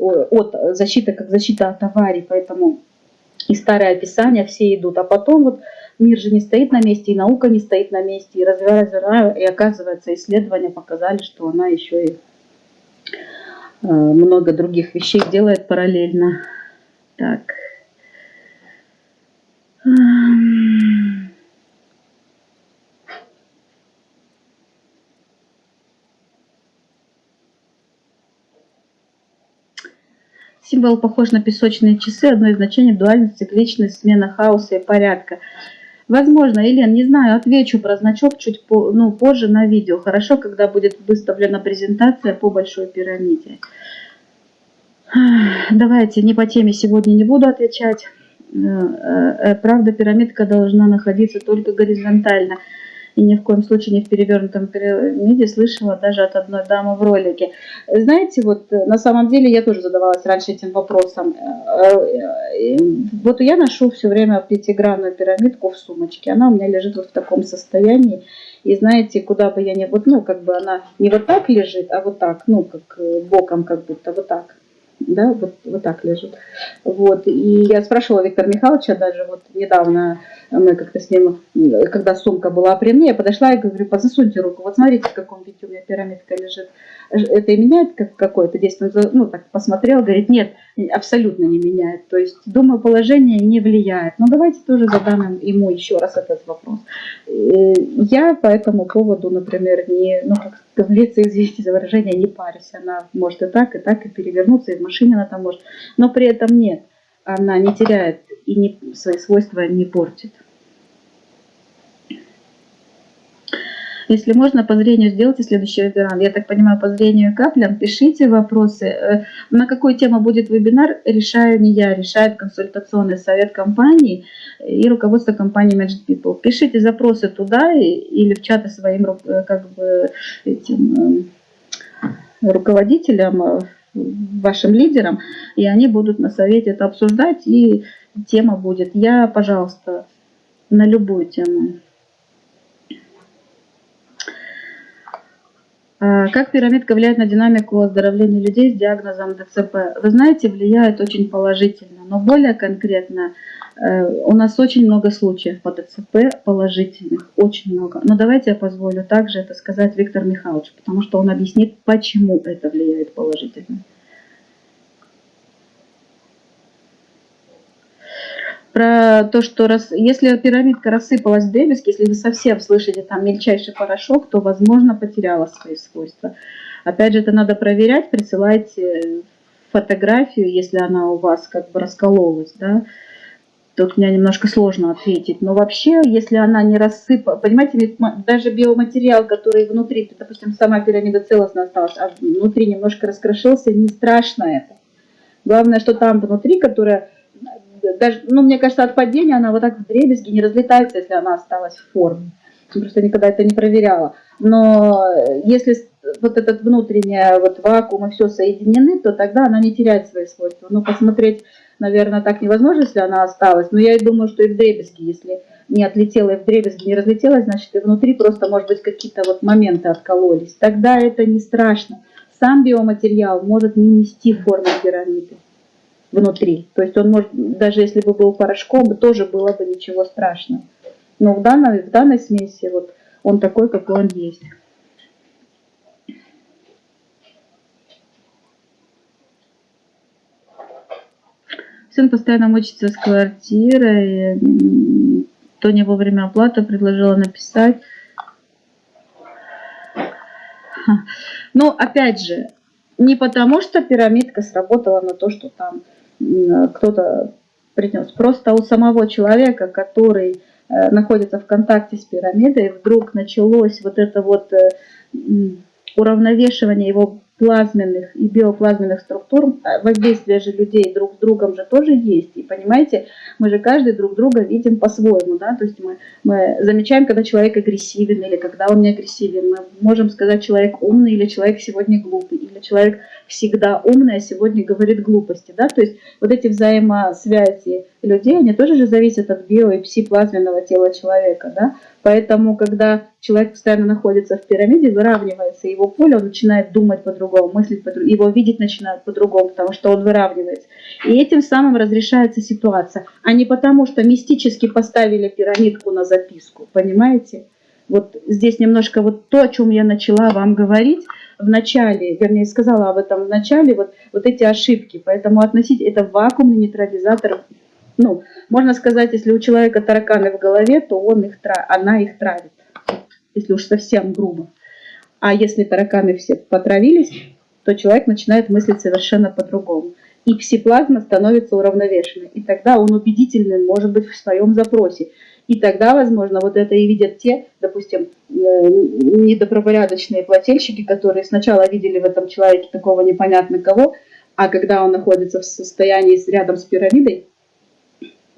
S1: От защиты, как защита от аварий, поэтому и старые описания все идут. А потом вот мир же не стоит на месте, и наука не стоит на месте, и развивая, и оказывается, исследования показали, что она еще и э, много других вещей делает параллельно. Так. Символ похож на песочные часы, одно из значений дуальности, цикличность, смена хаоса и порядка. Возможно, Елен, не знаю, отвечу про значок чуть по, ну, позже на видео. Хорошо, когда будет выставлена презентация по большой пирамиде. Давайте, не по теме сегодня не буду отвечать. Э, э, правда, пирамидка должна находиться только горизонтально. И ни в коем случае не в перевернутом пирамиде, слышала даже от одной дамы в ролике. Знаете, вот на самом деле я тоже задавалась раньше этим вопросом. Вот я ношу все время пятигранную пирамидку в сумочке, она у меня лежит вот в таком состоянии, и знаете, куда бы я ни, вот, ну, как бы она не вот так лежит, а вот так, ну, как боком как будто, вот так да, вот, вот так лежит. Вот, и я спрашивала Виктора Михайловича даже вот недавно, мы как-то с ним, когда сумка была при мне, я подошла и говорю, засуньте руку, вот смотрите, в каком виде у меня пирамидка лежит это и меняет как какое-то действие? Ну, так посмотрел, говорит, нет, абсолютно не меняет. То есть, думаю, положение не влияет. Но давайте тоже задам ему еще раз этот вопрос. Э, я по этому поводу, например, не, ну, как говорится, извините за выражение, не парюсь. Она может и так, и так, и перевернуться, и в машине она там может. Но при этом нет, она не теряет и не, свои свойства не портит. Если можно, по зрению сделайте следующий вебинар. Я так понимаю, по зрению каплям. Пишите вопросы. Э, на какую тему будет вебинар, решаю не я, решает консультационный совет компании и руководство компании Magic People. Пишите запросы туда или в чаты своим э, как бы, этим, э, руководителям, вашим лидерам, и они будут на совете это обсуждать, и тема будет «Я, пожалуйста, на любую тему». Как пирамидка влияет на динамику оздоровления людей с диагнозом ДЦП? Вы знаете, влияет очень положительно, но более конкретно э, у нас очень много случаев по ДЦП положительных, очень много. Но давайте я позволю также это сказать Виктор Михайлович, потому что он объяснит, почему это влияет положительно. Про то, что раз, если пирамидка рассыпалась в дребезги, если вы совсем слышите там мельчайший порошок, то, возможно, потеряла свои свойства. Опять же, это надо проверять, присылайте фотографию, если она у вас как бы раскололась, да, тут меня немножко сложно ответить. Но вообще, если она не рассыпалась, понимаете, даже биоматериал, который внутри, допустим, сама пирамида целостно осталась, а внутри немножко раскрошился, не страшно это. Главное, что там внутри, которая даже, ну, мне кажется, от падения она вот так в дребезги не разлетается, если она осталась в форме. Я просто никогда это не проверяла. Но если вот этот внутренний вот вакуум и все соединены, то тогда она не теряет свои свойства. Ну, посмотреть, наверное, так невозможно, если она осталась. Но я и думаю, что и в дребезги, если не отлетела и в дребезги не разлетелась, значит, и внутри просто, может быть, какие-то вот моменты откололись. Тогда это не страшно. Сам биоматериал может не нести форму пирамиды внутри. То есть он может, даже если бы был порошком, тоже было бы ничего страшного. Но в данной, в данной смеси вот он такой, какой он есть. Сын постоянно мучится с квартирой. Тоня во время оплаты предложила написать. Но опять же, не потому что пирамидка сработала на то, что там кто-то принес. Просто у самого человека, который э, находится в контакте с пирамидой, вдруг началось вот это вот э, уравновешивание его плазменных и биоплазменных структур, а воздействие же людей друг с другом же тоже есть. И понимаете, мы же каждый друг друга видим по-своему, да, то есть мы, мы замечаем, когда человек агрессивен или когда он не агрессивен. Мы можем сказать, человек умный или человек сегодня глупый, или человек всегда умный, а сегодня говорит глупости, да, то есть вот эти взаимосвязи людей, они тоже же зависят от био- и псиплазменного тела человека, да, Поэтому, когда человек постоянно находится в пирамиде, выравнивается его поле, он начинает думать по-другому, мыслить по-другому, его видеть начинает по-другому, потому что он выравнивается. И этим самым разрешается ситуация, а не потому, что мистически поставили пирамидку на записку, понимаете? Вот здесь немножко вот то, о чем я начала вам говорить в начале, вернее, сказала об этом в начале, вот, вот эти ошибки. Поэтому относить это вакуумный нейтрализатор ну, можно сказать, если у человека тараканы в голове, то он их, она их травит, если уж совсем грубо. А если тараканы все потравились, то человек начинает мыслить совершенно по-другому. И псиплазма становится уравновешенной. И тогда он убедительный может быть в своем запросе. И тогда, возможно, вот это и видят те, допустим, э, недобропорядочные плательщики, которые сначала видели в этом человеке такого непонятно кого, а когда он находится в состоянии рядом с пирамидой,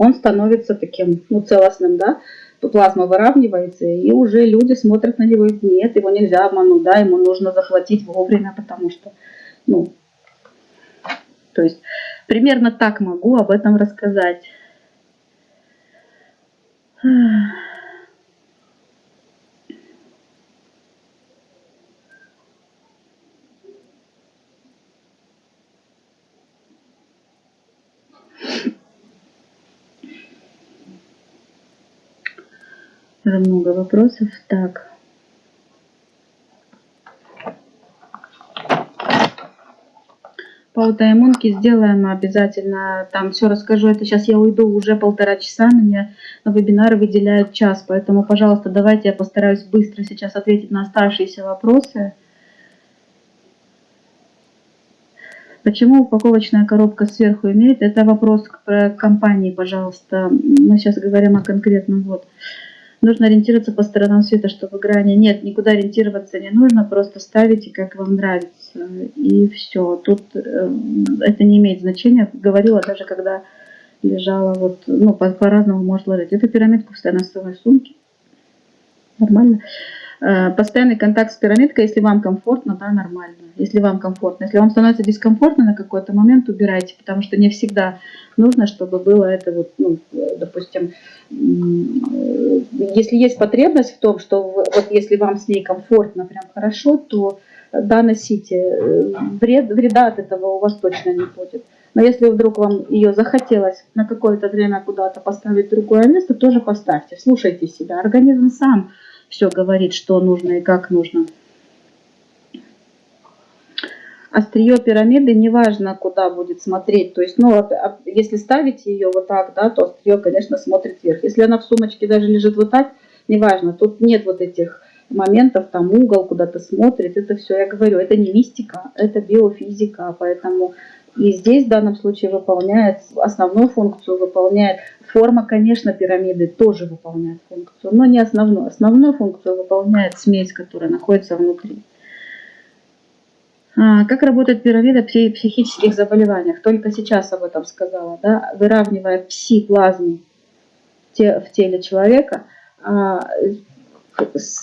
S1: он становится таким, ну, целостным, да, плазма выравнивается, и уже люди смотрят на него, и нет, его нельзя обмануть, да, ему нужно заплатить вовремя, потому что, ну, то есть примерно так могу об этом рассказать. Много вопросов. Так. По аутоиммунке сделаем обязательно. Там все расскажу. Это сейчас я уйду уже полтора часа. Мне на вебинары выделяют час. Поэтому, пожалуйста, давайте я постараюсь быстро сейчас ответить на оставшиеся вопросы. Почему упаковочная коробка сверху имеет? Это вопрос к компании, пожалуйста. Мы сейчас говорим о конкретном. Вот. Нужно ориентироваться по сторонам света, чтобы грани... Нет, никуда ориентироваться не нужно, просто ставите, как вам нравится. И все. Тут э, это не имеет значения. Говорила даже, когда лежала, вот, ну, по-разному по может ложить. Эту пирамидку в своей сумке. Нормально. Э, постоянный контакт с пирамидкой, если вам комфортно, да, нормально. Если вам комфортно. Если вам становится дискомфортно на какой-то момент, убирайте, потому что не всегда нужно, чтобы было это вот, ну, допустим, если есть потребность в том, что вот если вам с ней комфортно, прям хорошо, то да, носите. Вред, вреда от этого у вас точно не будет. Но если вдруг вам ее захотелось на какое-то время куда-то поставить в другое место, тоже поставьте. Слушайте себя. Организм сам все говорит, что нужно и как нужно. Острие пирамиды, неважно, куда будет смотреть. То есть, ну, а, если ставить ее вот так, да, то острие, конечно, смотрит вверх. Если она в сумочке даже лежит вот так, неважно. Тут нет вот этих моментов, там угол куда-то смотрит. Это все, я говорю, это не мистика, это биофизика. Поэтому и здесь в данном случае выполняет, основную функцию выполняет форма, конечно, пирамиды тоже выполняет функцию, но не основную. Основную функцию выполняет смесь, которая находится внутри. А, как работает пирамида при психических заболеваниях? Только сейчас об этом сказала. Да? Выравнивая пси-плазму в теле человека, а,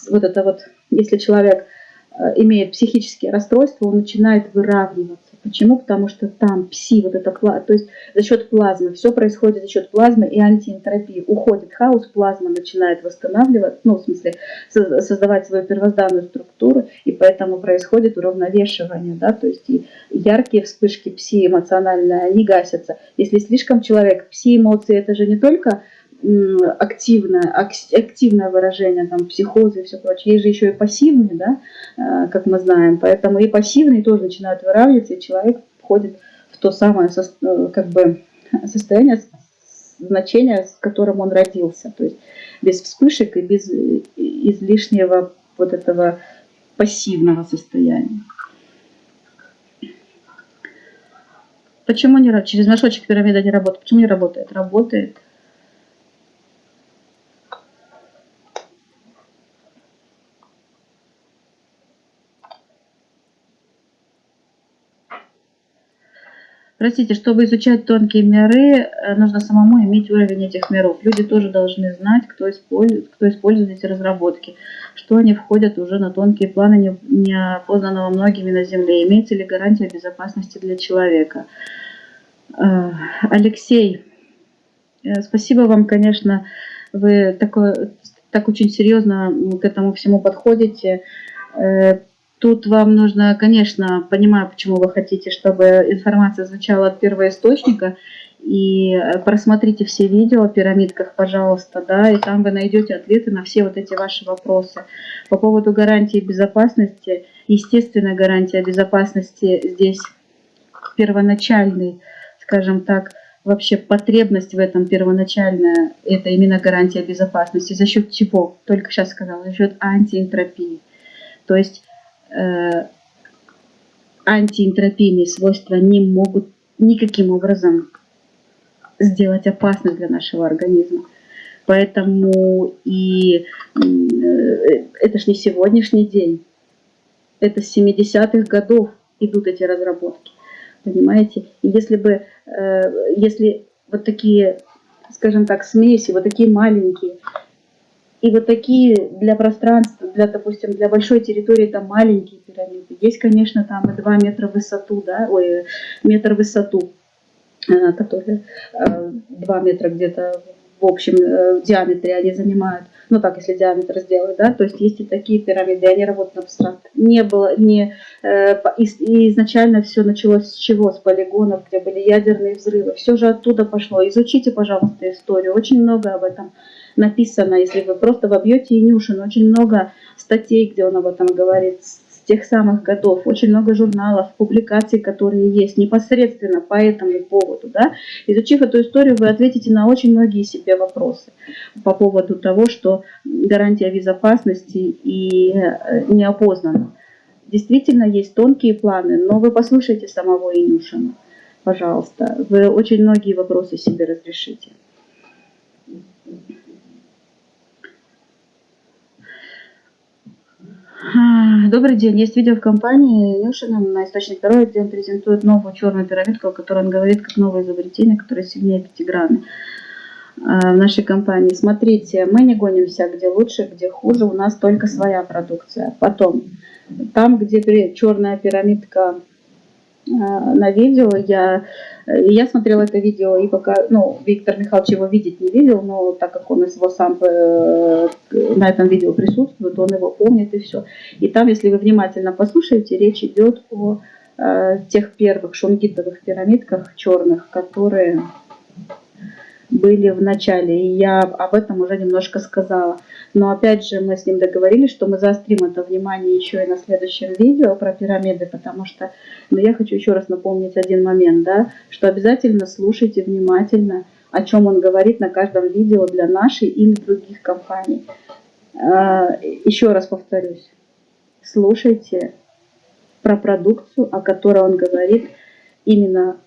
S1: вот это вот, если человек э, имеет психические расстройства, он начинает выравниваться. Почему? Потому что там пси, вот это, то есть за счет плазмы, все происходит за счет плазмы и антиэнтропии. Уходит хаос, плазма начинает восстанавливать, ну, в смысле, создавать свою первозданную структуру, и поэтому происходит уравновешивание, да, то есть и яркие вспышки пси эмоциональные, они гасятся. Если слишком человек, пси-эмоции, это же не только активное, активное выражение, там, психозы и все прочее. Есть же еще и пассивные, да, э, как мы знаем. Поэтому и пассивные тоже начинают выравниваться, и человек входит в то самое э, как бы, состояние, значение, с которым он родился. То есть без вспышек и без излишнего вот этого пассивного состояния. Почему не через мешочек пирамида не работает? Почему не работает? Работает. Простите, чтобы изучать тонкие миры, э, нужно самому иметь уровень этих миров. Люди тоже должны знать, кто использует, кто использует эти разработки, что они входят уже на тонкие планы неопознанного многими на Земле. Имеется ли гарантия безопасности для человека? Э, Алексей, э, спасибо вам, конечно, вы такой, так очень серьезно к этому всему подходите. Тут вам нужно, конечно, понимаю, почему вы хотите, чтобы информация звучала от первоисточника, и э, просмотрите все видео о пирамидках, пожалуйста, да, и там вы найдете ответы на все вот эти ваши вопросы. По поводу гарантии безопасности, естественная гарантия безопасности здесь первоначальный, скажем так, вообще потребность в этом первоначальная, это именно гарантия безопасности. За счет чего? Только сейчас сказала, за счет антиэнтропии. То есть антиэнтропийные свойства не могут никаким образом сделать опасность для нашего организма. Поэтому и э, это ж не сегодняшний день, это с 70-х годов идут эти разработки, понимаете? И если бы, э, если вот такие, скажем так, смеси, вот такие маленькие, И вот такие для пространства, для, допустим, для большой территории там маленькие пирамиды. Есть, конечно, там и 2 метра в высоту, да, ой, метр в высоту, э, которые 2 метра где-то в общем в диаметре они занимают ну так, если диаметр сделать, да, то есть есть и такие пирамиды, они работают на абстракт. Не было, не, э, и изначально все началось с чего? С полигонов, где были ядерные взрывы, все же оттуда пошло. Изучите, пожалуйста, историю, очень много об этом написано, если вы просто вобьете Инюшин, очень много статей, где он об этом говорит, тех самых годов, очень много журналов, публикаций, которые есть непосредственно по этому поводу. Да? Изучив эту историю, вы ответите на очень многие себе вопросы по поводу того, что гарантия безопасности и э, неопознана. Действительно, есть тонкие планы, но вы послушайте самого Инюшина, пожалуйста. Вы очень многие вопросы себе разрешите. Добрый день. Есть видео в компании Нюшина на источник здоровья, где он презентует новую черную пирамидку, о которой он говорит как новое изобретение, которое сильнее пятиграммы а, в нашей компании. Смотрите, мы не гонимся, где лучше, где хуже, у нас только своя продукция. Потом, там, где черная пирамидка на видео, я я смотрела это видео, и пока, ну, Виктор Михайлович его видеть не видел, но так как он его сам э, на этом видео присутствует, он его помнит и все. И там, если вы внимательно послушаете, речь идет о э, тех первых шунгитовых пирамидках черных, которые были в начале. И я об этом уже немножко сказала. Но опять же мы с ним договорились, что мы заострим это внимание еще и на следующем видео про пирамиды, потому что но я хочу еще раз напомнить один момент, да, что обязательно слушайте внимательно, о чем он говорит на каждом видео для нашей или других компаний. А, еще раз повторюсь, слушайте про продукцию, о которой он говорит, именно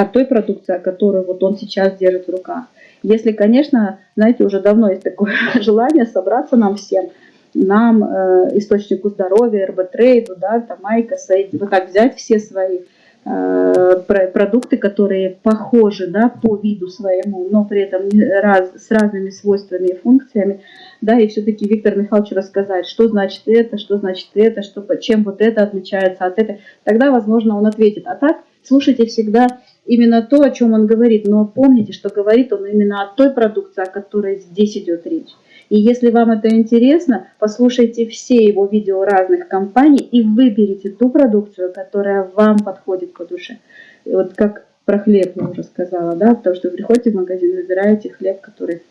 S1: о той продукции, которую вот он сейчас держит в руках. Если, конечно, знаете, уже давно есть такое *laughs* желание собраться нам всем, нам, э, источнику здоровья, РБ-трейду, да, там, Майка, Сейди, вот так взять все свои э, продукты, которые похожи да, по виду своему, но при этом раз, с разными свойствами и функциями, да, и все-таки Виктор Михайлович рассказать, что значит это, что значит это, что, чем вот это отличается от этого, тогда, возможно, он ответит. А так, слушайте всегда именно то, о чем он говорит, но помните, что говорит он именно о той продукции, о которой здесь идет речь. И если вам это интересно, послушайте все его видео разных компаний и выберите ту продукцию, которая вам подходит по душе. И вот как про хлеб я уже сказала, да, потому что вы приходите в магазин, выбираете хлеб, который...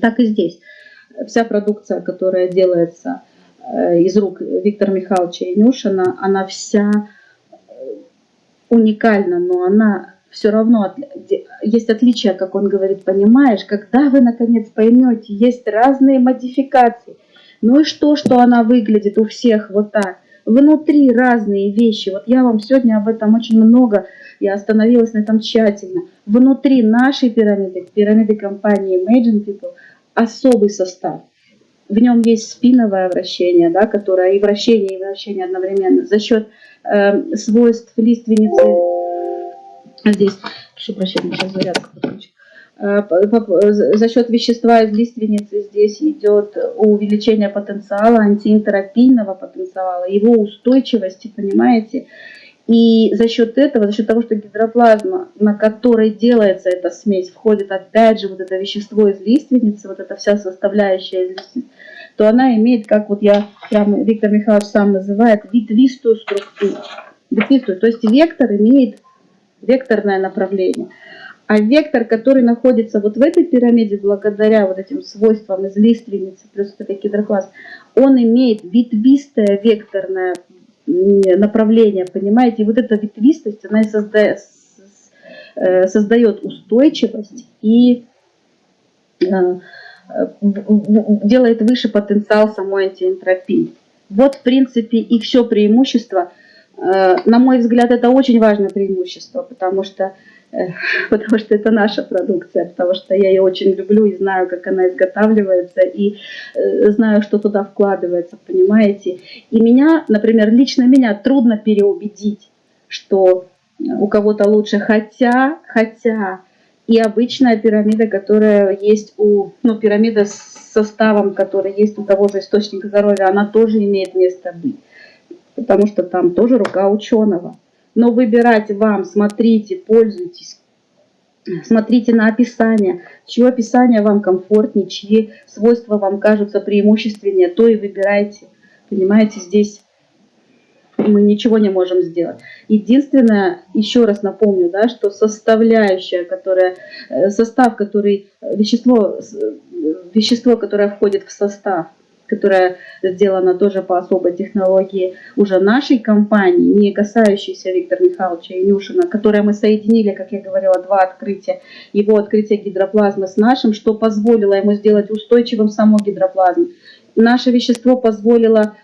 S1: Так и здесь. Вся продукция, которая делается э, из рук Виктора Михайловича Инюшина, она вся уникальна, но она все равно есть отличия, как он говорит, понимаешь, когда вы наконец поймете, есть разные модификации. Ну и что, что она выглядит у всех вот так? Внутри разные вещи. Вот я вам сегодня об этом очень много, я остановилась на этом тщательно. Внутри нашей пирамиды, пирамиды компании Imagine People, особый состав. В нем есть спиновое вращение, да, которое и вращение, и вращение одновременно за счет э, свойств лиственницы здесь, прошу прощения, сейчас зарядка э, за счет вещества из лиственницы здесь идет увеличение потенциала, антиэнтеропийного потенциала, его устойчивости, понимаете? И за счет этого, за счет того, что гидроплазма, на которой делается эта смесь, входит опять же вот это вещество из лиственницы, вот эта вся составляющая из лиственницы, то она имеет, как вот я, прямо Виктор Михайлович сам называет, ветвистую структуру. Ветвистую, то есть вектор имеет векторное направление. А вектор, который находится вот в этой пирамиде, благодаря вот этим свойствам из лиственницы, плюс это гидрокласс, он имеет ветвистое векторное направление, понимаете? И вот эта ветвистость, она и создает, э, создает устойчивость и э, делает выше потенциал самой антиэнтропии. Вот, в принципе, и все преимущество – Э, на мой взгляд, это очень важное преимущество, потому что, э, *laughs* потому что это наша продукция, потому что я ее очень люблю и знаю, как она изготавливается, и э, знаю, что туда вкладывается, понимаете. И меня, например, лично меня трудно переубедить, что у кого-то лучше, хотя, хотя и обычная пирамида, которая есть у, ну, пирамида с составом, который есть у того же источника здоровья, она тоже имеет место быть, потому что там тоже рука ученого. Но выбирать вам, смотрите, пользуйтесь, смотрите на описание, чье описание вам комфортнее, чьи свойства вам кажутся преимущественнее, то и выбирайте. Понимаете, здесь мы ничего не можем сделать. Единственное, еще раз напомню, да, что составляющая, которая, э, состав, который, э, вещество, э, вещество, которое входит в состав, которое сделано тоже по особой технологии уже нашей компании, не касающейся Виктора Михайловича Инюшина, которое мы соединили, как я говорила, два открытия, его открытие гидроплазмы с нашим, что позволило ему сделать устойчивым саму гидроплазму. Наше вещество позволило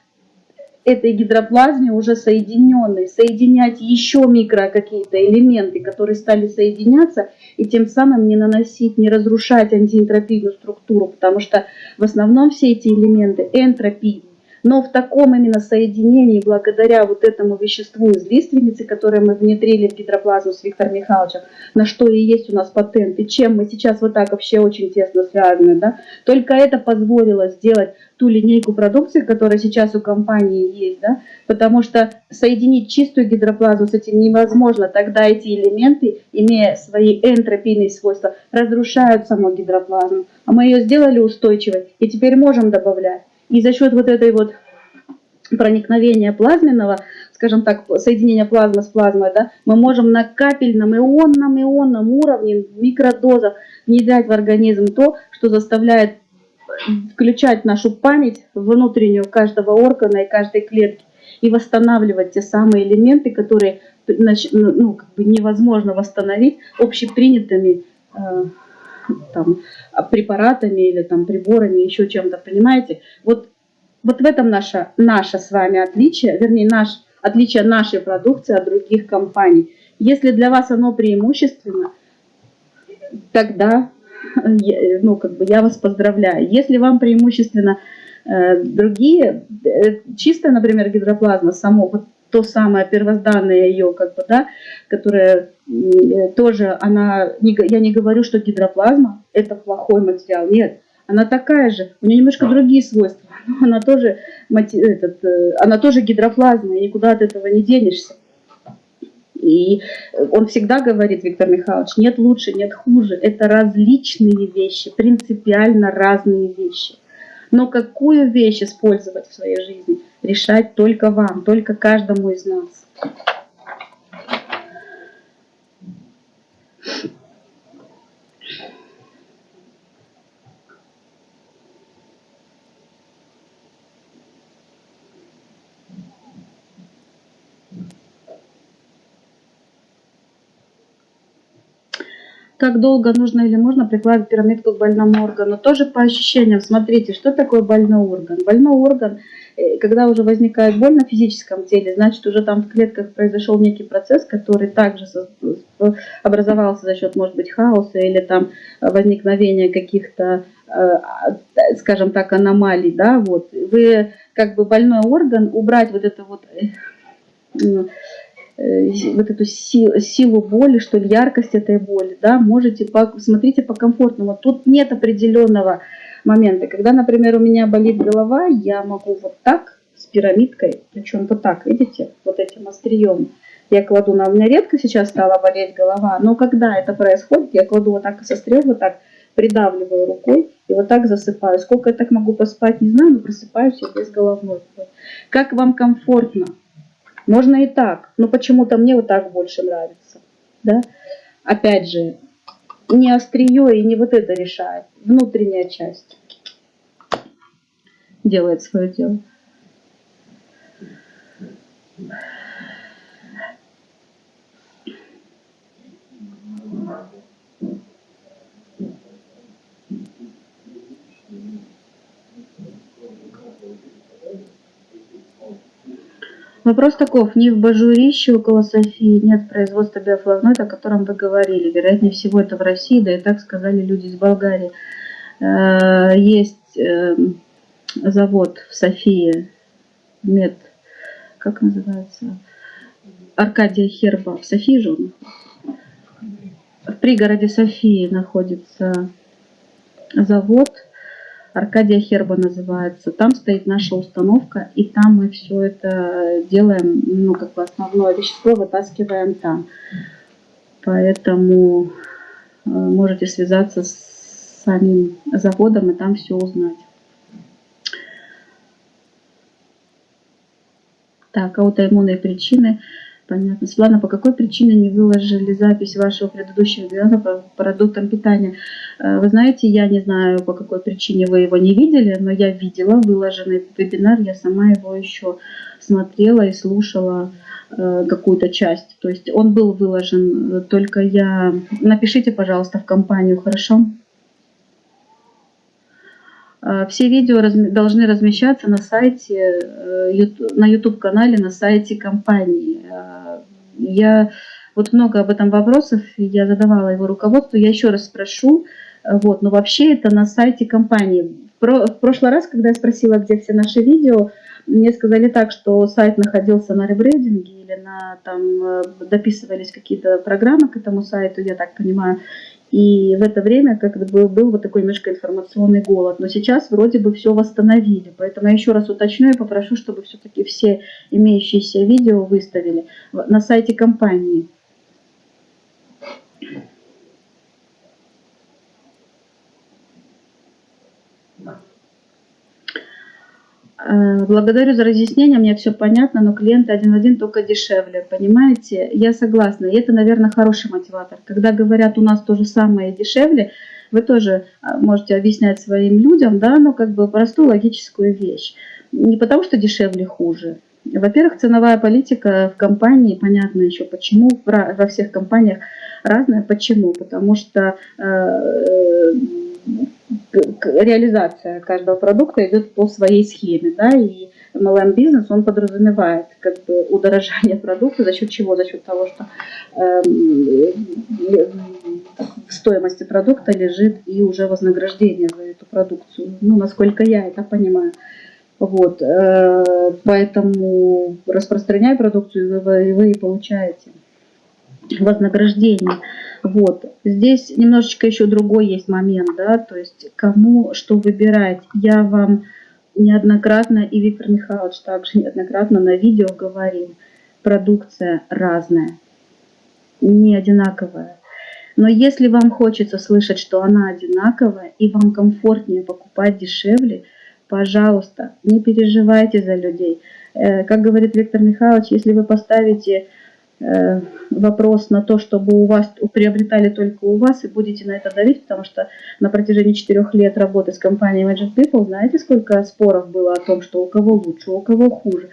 S1: этой гидроплазме уже соединенной, соединять еще микро какие-то элементы, которые стали соединяться, и тем самым не наносить, не разрушать антиэнтропийную структуру, потому что в основном все эти элементы энтропийны. Но в таком именно соединении, благодаря вот этому веществу из лиственницы, которое мы внедрили в гидроплазму с Виктором Михайловичем, на что и есть у нас патент, и чем мы сейчас вот так вообще очень тесно связаны, да, только это позволило сделать ту линейку продукции, которая сейчас у компании есть, да, потому что соединить чистую гидроплазму с этим невозможно, тогда эти элементы, имея свои энтропийные свойства, разрушают саму гидроплазму, а мы ее сделали устойчивой и теперь можем добавлять. И за счет вот этой вот проникновения плазменного, скажем так, соединения плазмы с плазмой, да, мы можем на капельном ионном ионном уровне в микродозах внедрять в организм то, что заставляет включать нашу память внутреннюю каждого органа и каждой клетки и восстанавливать те самые элементы, которые ну, как бы невозможно восстановить общепринятыми э, там, препаратами или там, приборами, еще чем-то, понимаете? Вот, вот в этом наше, наше с вами отличие, вернее, наш, отличие нашей продукции от других компаний. Если для вас оно преимущественно, тогда ну, как бы я вас поздравляю. Если вам преимущественно э, другие, э, чистая, например, гидроплазма, само, вот то самое первозданное ее, как бы, да, которое э, тоже, она, я не говорю, что гидроплазма это плохой материал, нет, она такая же, у нее немножко другие свойства, *laughs* но она тоже, этот, она тоже гидроплазма, и никуда от этого не денешься. И он всегда говорит, Виктор Михайлович, нет лучше, нет хуже. Это различные вещи, принципиально разные вещи. Но какую вещь использовать в своей жизни, решать только вам, только каждому из нас. Как долго нужно или можно прикладывать пирамидку к больному органу. Тоже по ощущениям. Смотрите, что такое больной орган. Больной орган, э, когда уже возникает боль на физическом теле, значит уже там в клетках произошел некий процесс, который также образовался за счет, может быть, хаоса или там возникновения каких-то, э, скажем так, аномалий. Да? Вот. Вы как бы больной орган, убрать вот это вот э, Э, вот эту силу, силу боли, что ли, яркость этой боли, да, можете, по, смотрите по комфортному. Тут нет определенного момента. Когда, например, у меня болит голова, я могу вот так, с пирамидкой, причем вот так, видите, вот этим острием, я кладу, на у меня редко сейчас стала болеть голова, но когда это происходит, я кладу вот так со стрел, вот так, придавливаю рукой и вот так засыпаю. Сколько я так могу поспать, не знаю, но просыпаюсь я без головной. Как вам комфортно? Можно и так, но почему-то мне вот так больше нравится. Да? Опять же, не острие и не вот это решает. Внутренняя часть делает свое дело. Вопрос таков. Не в Бажурище около Софии нет производства биофлавоноида, о котором вы говорили. Вероятнее всего это в России, да и так сказали люди из Болгарии. Э, есть эм, завод в Софии, мед, как называется, Аркадия Херба. В Софии же он в пригороде Софии находится завод, Аркадия Херба называется. Там стоит наша установка, и там мы все это делаем, ну, как бы основное вещество вытаскиваем там. Поэтому э, можете связаться с самим заводом и там все узнать. Так, аутоиммунные причины. Понятно. Светлана, по какой причине не выложили запись вашего предыдущего вебинара по продуктам питания? Э, вы знаете, я не знаю, по какой причине вы его не видели, но я видела выложенный вебинар, я сама его еще смотрела и слушала э, какую-то часть. То есть он был выложен, только я... Напишите, пожалуйста, в компанию, хорошо? Э, все видео должны размещаться на сайте, на YouTube-канале, на сайте компании. Я вот много об этом вопросов, я задавала его руководству, я еще раз спрошу, вот, но вообще это на сайте компании. В прошлый раз, когда я спросила, где все наши видео, мне сказали так, что сайт находился на ребрендинге или на, там э, дописывались какие-то программы к этому сайту, я так понимаю. И в это время как бы был вот такой немножко информационный голод. Но сейчас вроде бы все восстановили. Поэтому я еще раз уточню и попрошу, чтобы все-таки все имеющиеся видео выставили на сайте компании. Благодарю за разъяснение, мне все понятно, но клиенты один в один только дешевле, понимаете? Я согласна, и это, наверное, хороший мотиватор. Когда говорят, у нас то же самое дешевле, вы тоже а, можете объяснять своим людям, да, ну, как бы простую логическую вещь. Не потому, что дешевле хуже. Во-первых, ценовая политика в компании, понятно еще почему, во всех компаниях разная. Почему? Потому что э, реализация каждого продукта идет по своей схеме, да, и MLM бизнес, он подразумевает как бы удорожание *laughs* продукта, за счет чего? За счет того, что э, в стоимости продукта лежит и уже вознаграждение за эту продукцию, ну, насколько я это понимаю. Вот, э, поэтому распространяя продукцию, вы, вы и получаете вознаграждение. Вот. Здесь немножечко еще другой есть момент, да, то есть кому что выбирать. Я вам неоднократно, и Виктор Михайлович также неоднократно на видео говорил, продукция разная, не одинаковая. Но если вам хочется слышать, что она одинаковая, и вам комфортнее покупать дешевле, пожалуйста, не переживайте за людей. Э, как говорит Виктор Михайлович, если вы поставите вопрос на то, чтобы у вас приобретали только у вас и будете на это давить, потому что на протяжении четырех лет работы с компанией Magic People, знаете, сколько споров было о том, что у кого лучше, у кого хуже, э,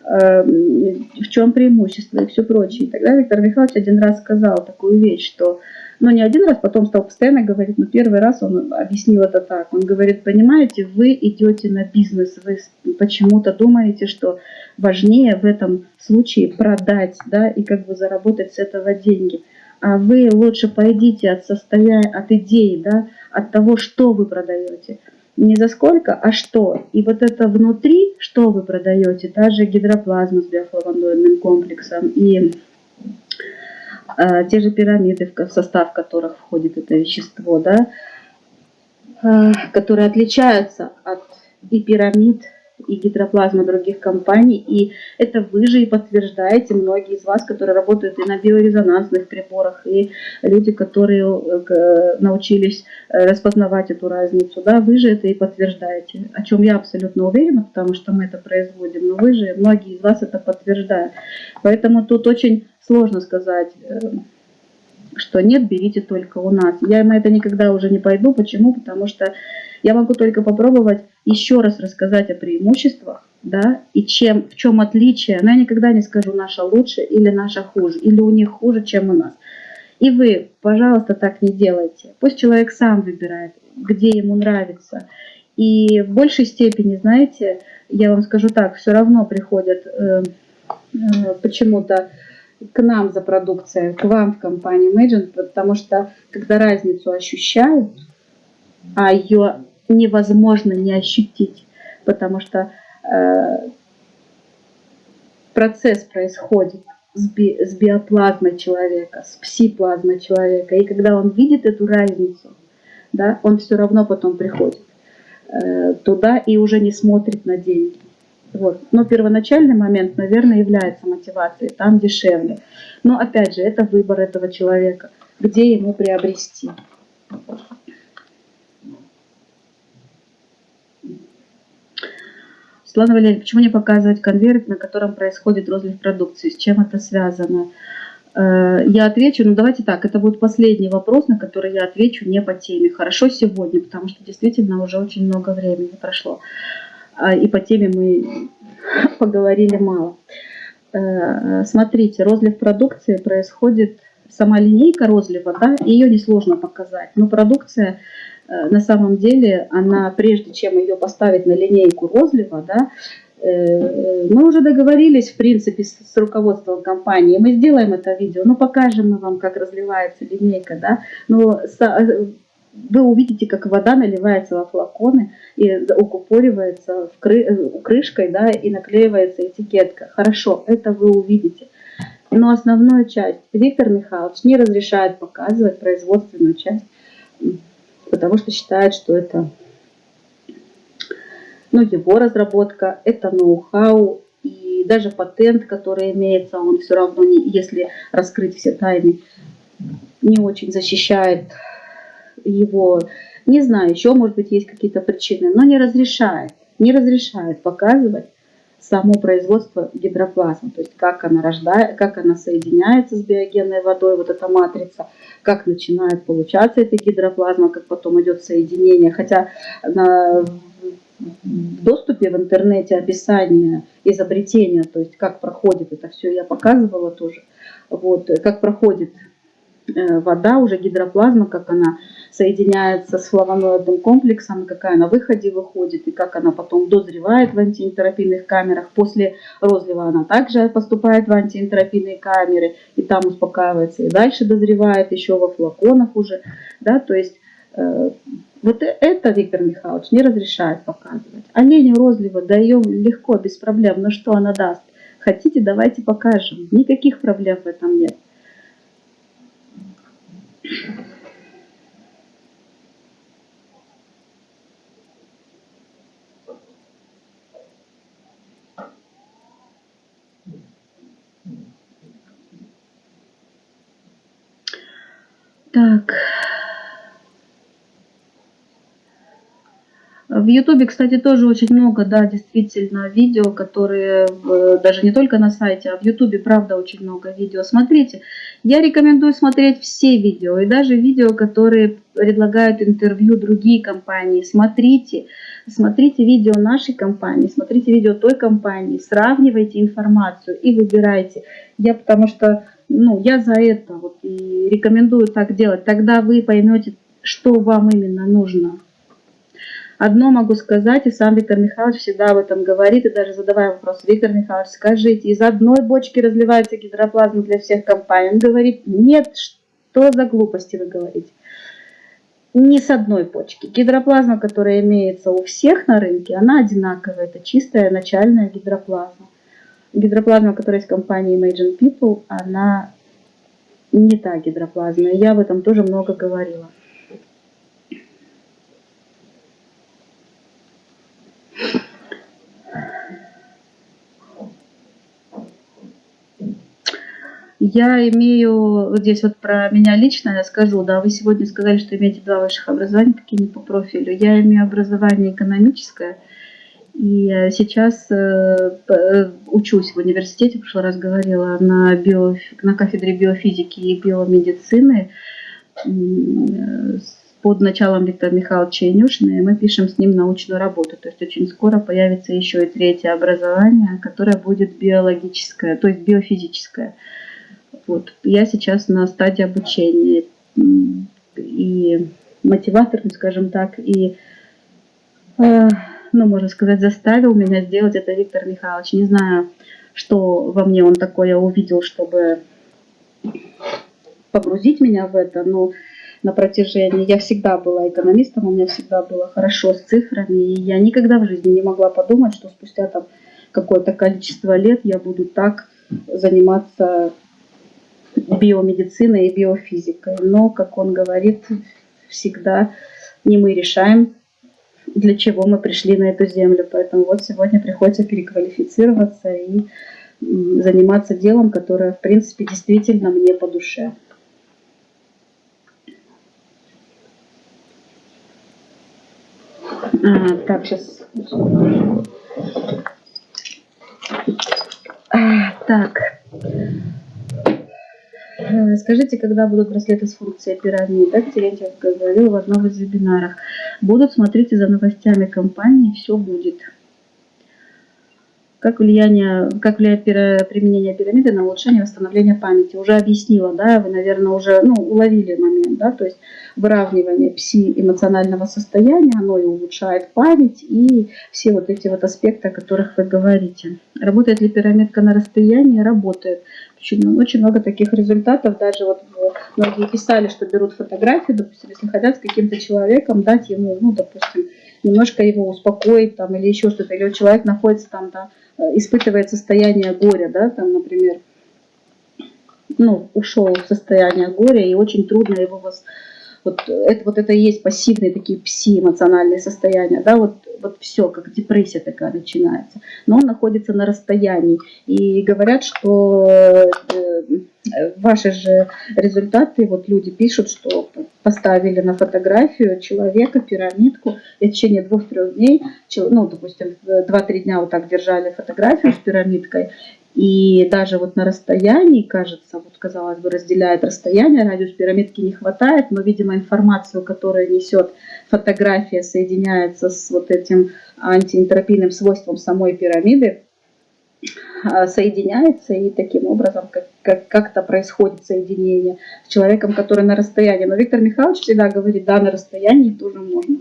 S1: в чем преимущество и все прочее. И тогда Виктор Михайлович один раз сказал такую вещь, что но не один раз, потом стал постоянно говорить, но первый раз он объяснил это так. Он говорит, понимаете, вы идете на бизнес, вы почему-то думаете, что важнее в этом случае продать, да, и как бы заработать с этого деньги. А вы лучше пойдите от состояния, от идеи, да, от того, что вы продаете. Не за сколько, а что. И вот это внутри, что вы продаете, та же гидроплазма с биофлавоноидным комплексом и а, те же пирамиды, в состав которых входит это вещество, да, а, которые отличаются от и пирамид, и гидроплазмы других компаний. И это вы же и подтверждаете, многие из вас, которые работают и на биорезонансных приборах, и люди, которые э, научились э, распознавать эту разницу, да, вы же это и подтверждаете, о чем я абсолютно уверена, потому что мы это производим, но вы же, многие из вас это подтверждают. Поэтому тут очень сложно сказать, э, что нет, берите только у нас. Я на это никогда уже не пойду. Почему? Потому что я могу только попробовать еще раз рассказать о преимуществах, да, и чем, в чем отличие. Но я никогда не скажу, наша лучше или наша хуже, или у них хуже, чем у нас. И вы, пожалуйста, так не делайте. Пусть человек сам выбирает, где ему нравится. И в большей степени, знаете, я вам скажу так, все равно приходят э, э, почему-то к нам за продукцией, к вам в компанию Imagine, потому что когда разницу ощущают, а ее невозможно не ощутить, потому что э, процесс происходит с, би, с биоплазмой человека, с псиплазмой человека. И когда он видит эту разницу, да, он все равно потом приходит э, туда и уже не смотрит на деньги. Вот. Но первоначальный момент, наверное, является мотивацией, там дешевле. Но опять же, это выбор этого человека, где ему приобрести. Светлана Валерьевна, почему не показывать конверт, на котором происходит розлив продукции? С чем это связано? Э, я отвечу, ну давайте так, это будет последний вопрос, на который я отвечу не по теме. Хорошо сегодня, потому что действительно уже очень много времени прошло. А, и по теме мы *laughs* поговорили мало. Э, смотрите, розлив продукции происходит, сама линейка розлива, да, ее несложно показать, но продукция э, на самом деле, она прежде чем ее поставить на линейку розлива, да, э, мы уже договорились, в принципе, с руководством компании. Мы сделаем это видео, ну, покажем мы вам, как разливается линейка, да. Но вы увидите, как вода наливается во флаконы и укупоривается в кры, э, крышкой, да, и наклеивается этикетка. Хорошо, это вы увидите. Но основную часть Виктор Михайлович не разрешает показывать производственную часть, потому что считает, что это ну, его разработка, это ноу-хау, и даже патент, который имеется, он все равно, не, если раскрыть все тайны, не очень защищает его, не знаю, еще, может быть, есть какие-то причины, но не разрешает, не разрешает показывать само производство гидроплазмы, то есть как она рождает, как она соединяется с биогенной водой, вот эта матрица, как начинает получаться эта гидроплазма, как потом идет соединение. Хотя на в доступе в интернете описание изобретения, то есть как проходит это все, я показывала тоже, вот, как проходит вода, уже гидроплазма, как она соединяется с флавоноидным комплексом, какая на выходе выходит, и как она потом дозревает в антиэнтеропийных камерах. После розлива она также поступает в антиэнтеропийные камеры, и там успокаивается, и дальше дозревает еще во флаконах уже. Да, то есть э, вот это Виктор Михайлович не разрешает показывать. Оленю розлива даем легко, без проблем, но что она даст? Хотите, давайте покажем. Никаких проблем в этом нет. Так. В Ютубе, кстати, тоже очень много, да, действительно, видео, которые даже не только на сайте, а в Ютубе, правда, очень много видео. Смотрите, я рекомендую смотреть все видео, и даже видео, которые предлагают интервью другие компании. Смотрите, смотрите видео нашей компании, смотрите видео той компании, сравнивайте информацию и выбирайте. Я потому что, ну, я за это вот и рекомендую так делать. Тогда вы поймете, что вам именно нужно. Одно могу сказать, и сам Виктор Михайлович всегда об этом говорит, и даже задавая вопрос, Виктор Михайлович, скажите, из одной бочки разливается гидроплазма для всех компаний? Он говорит, нет, что за глупости вы говорите? Не с одной почки. Гидроплазма, которая имеется у всех на рынке, она одинаковая, это чистая начальная гидроплазма. Гидроплазма, которая в компании Imagine People, она не та гидроплазма, я об этом тоже много говорила. Я имею, вот здесь вот про меня лично я скажу, да, вы сегодня сказали, что имеете два высших образования, какие не по профилю. Я имею образование экономическое, и сейчас э, э, учусь в университете, в прошлый раз говорила, на, био, на кафедре биофизики и биомедицины под началом Виктора Михайловича Инюшина, и мы пишем с ним научную работу. То есть очень скоро появится еще и третье образование, которое будет биологическое, то есть биофизическое. Вот. Я сейчас на стадии обучения и мотиватор, скажем так, и, э, ну, можно сказать, заставил меня сделать это Виктор Михайлович. Не знаю, что во мне он такое увидел, чтобы погрузить меня в это, но на протяжении. Я всегда была экономистом, у меня всегда было хорошо с цифрами, и я никогда в жизни не могла подумать, что спустя там какое-то количество лет я буду так заниматься биомедициной и биофизикой. Но, как он говорит, всегда не мы решаем, для чего мы пришли на эту землю. Поэтому вот сегодня приходится переквалифицироваться и заниматься делом, которое, в принципе, действительно мне по душе. А, так, сейчас. А, так. Э, скажите, когда будут браслеты с функцией пирамида? Терентьев говорил в одном из вебинаров. Будут, смотрите за новостями компании, все будет. Как, влияние, как влияет применение пирамиды на улучшение восстановления памяти? Уже объяснила, да, вы, наверное, уже ну, уловили момент, да, то есть выравнивание пси-эмоционального состояния, оно и улучшает память, и все вот эти вот аспекты, о которых вы говорите. Работает ли пирамидка на расстоянии? Работает. Очень, очень много таких результатов, даже вот многие писали, что берут фотографию, допустим, если хотят с каким-то человеком дать ему, ну, допустим, немножко его успокоить там или еще что-то, или человек находится там, да, Э, испытывает состояние горя, да, там, например, ну, ушел в состояние горя, и очень трудно его. Вот это вот это и есть пассивные такие пси-эмоциональные состояния, да, вот, вот все, как депрессия такая начинается. Но он находится на расстоянии. И говорят, что э, ваши же результаты, вот люди пишут, что поставили на фотографию человека, пирамидку, и в течение двух-трех дней, ну, допустим, два-три дня вот так держали фотографию с пирамидкой, и даже вот на расстоянии, кажется, вот казалось бы, разделяет расстояние, радиус пирамидки не хватает, но, видимо, информацию, которую несет фотография, соединяется с вот этим антиэнтропийным свойством самой пирамиды, а, соединяется, и таким образом как, как, как-то происходит соединение с человеком, который на расстоянии. Но Виктор Михайлович всегда говорит, да, на расстоянии тоже можно.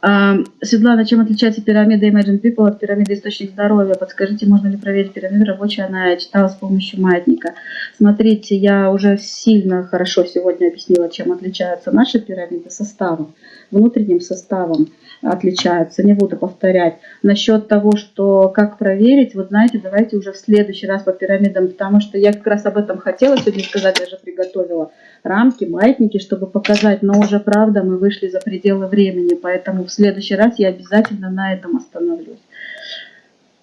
S1: Светлана, чем отличается пирамида Imagine People от пирамиды Источник Здоровья? Подскажите, можно ли проверить пирамиду рабочую? Она читала с помощью маятника. Смотрите, я уже сильно хорошо сегодня объяснила, чем отличаются наши пирамиды составом, внутренним составом отличаются, не буду повторять. Насчет того, что как проверить, вот знаете, давайте уже в следующий раз по пирамидам, потому что я как раз об этом хотела сегодня сказать, даже приготовила рамки, маятники, чтобы показать, но уже правда мы вышли за пределы времени, поэтому в следующий раз я обязательно на этом остановлюсь.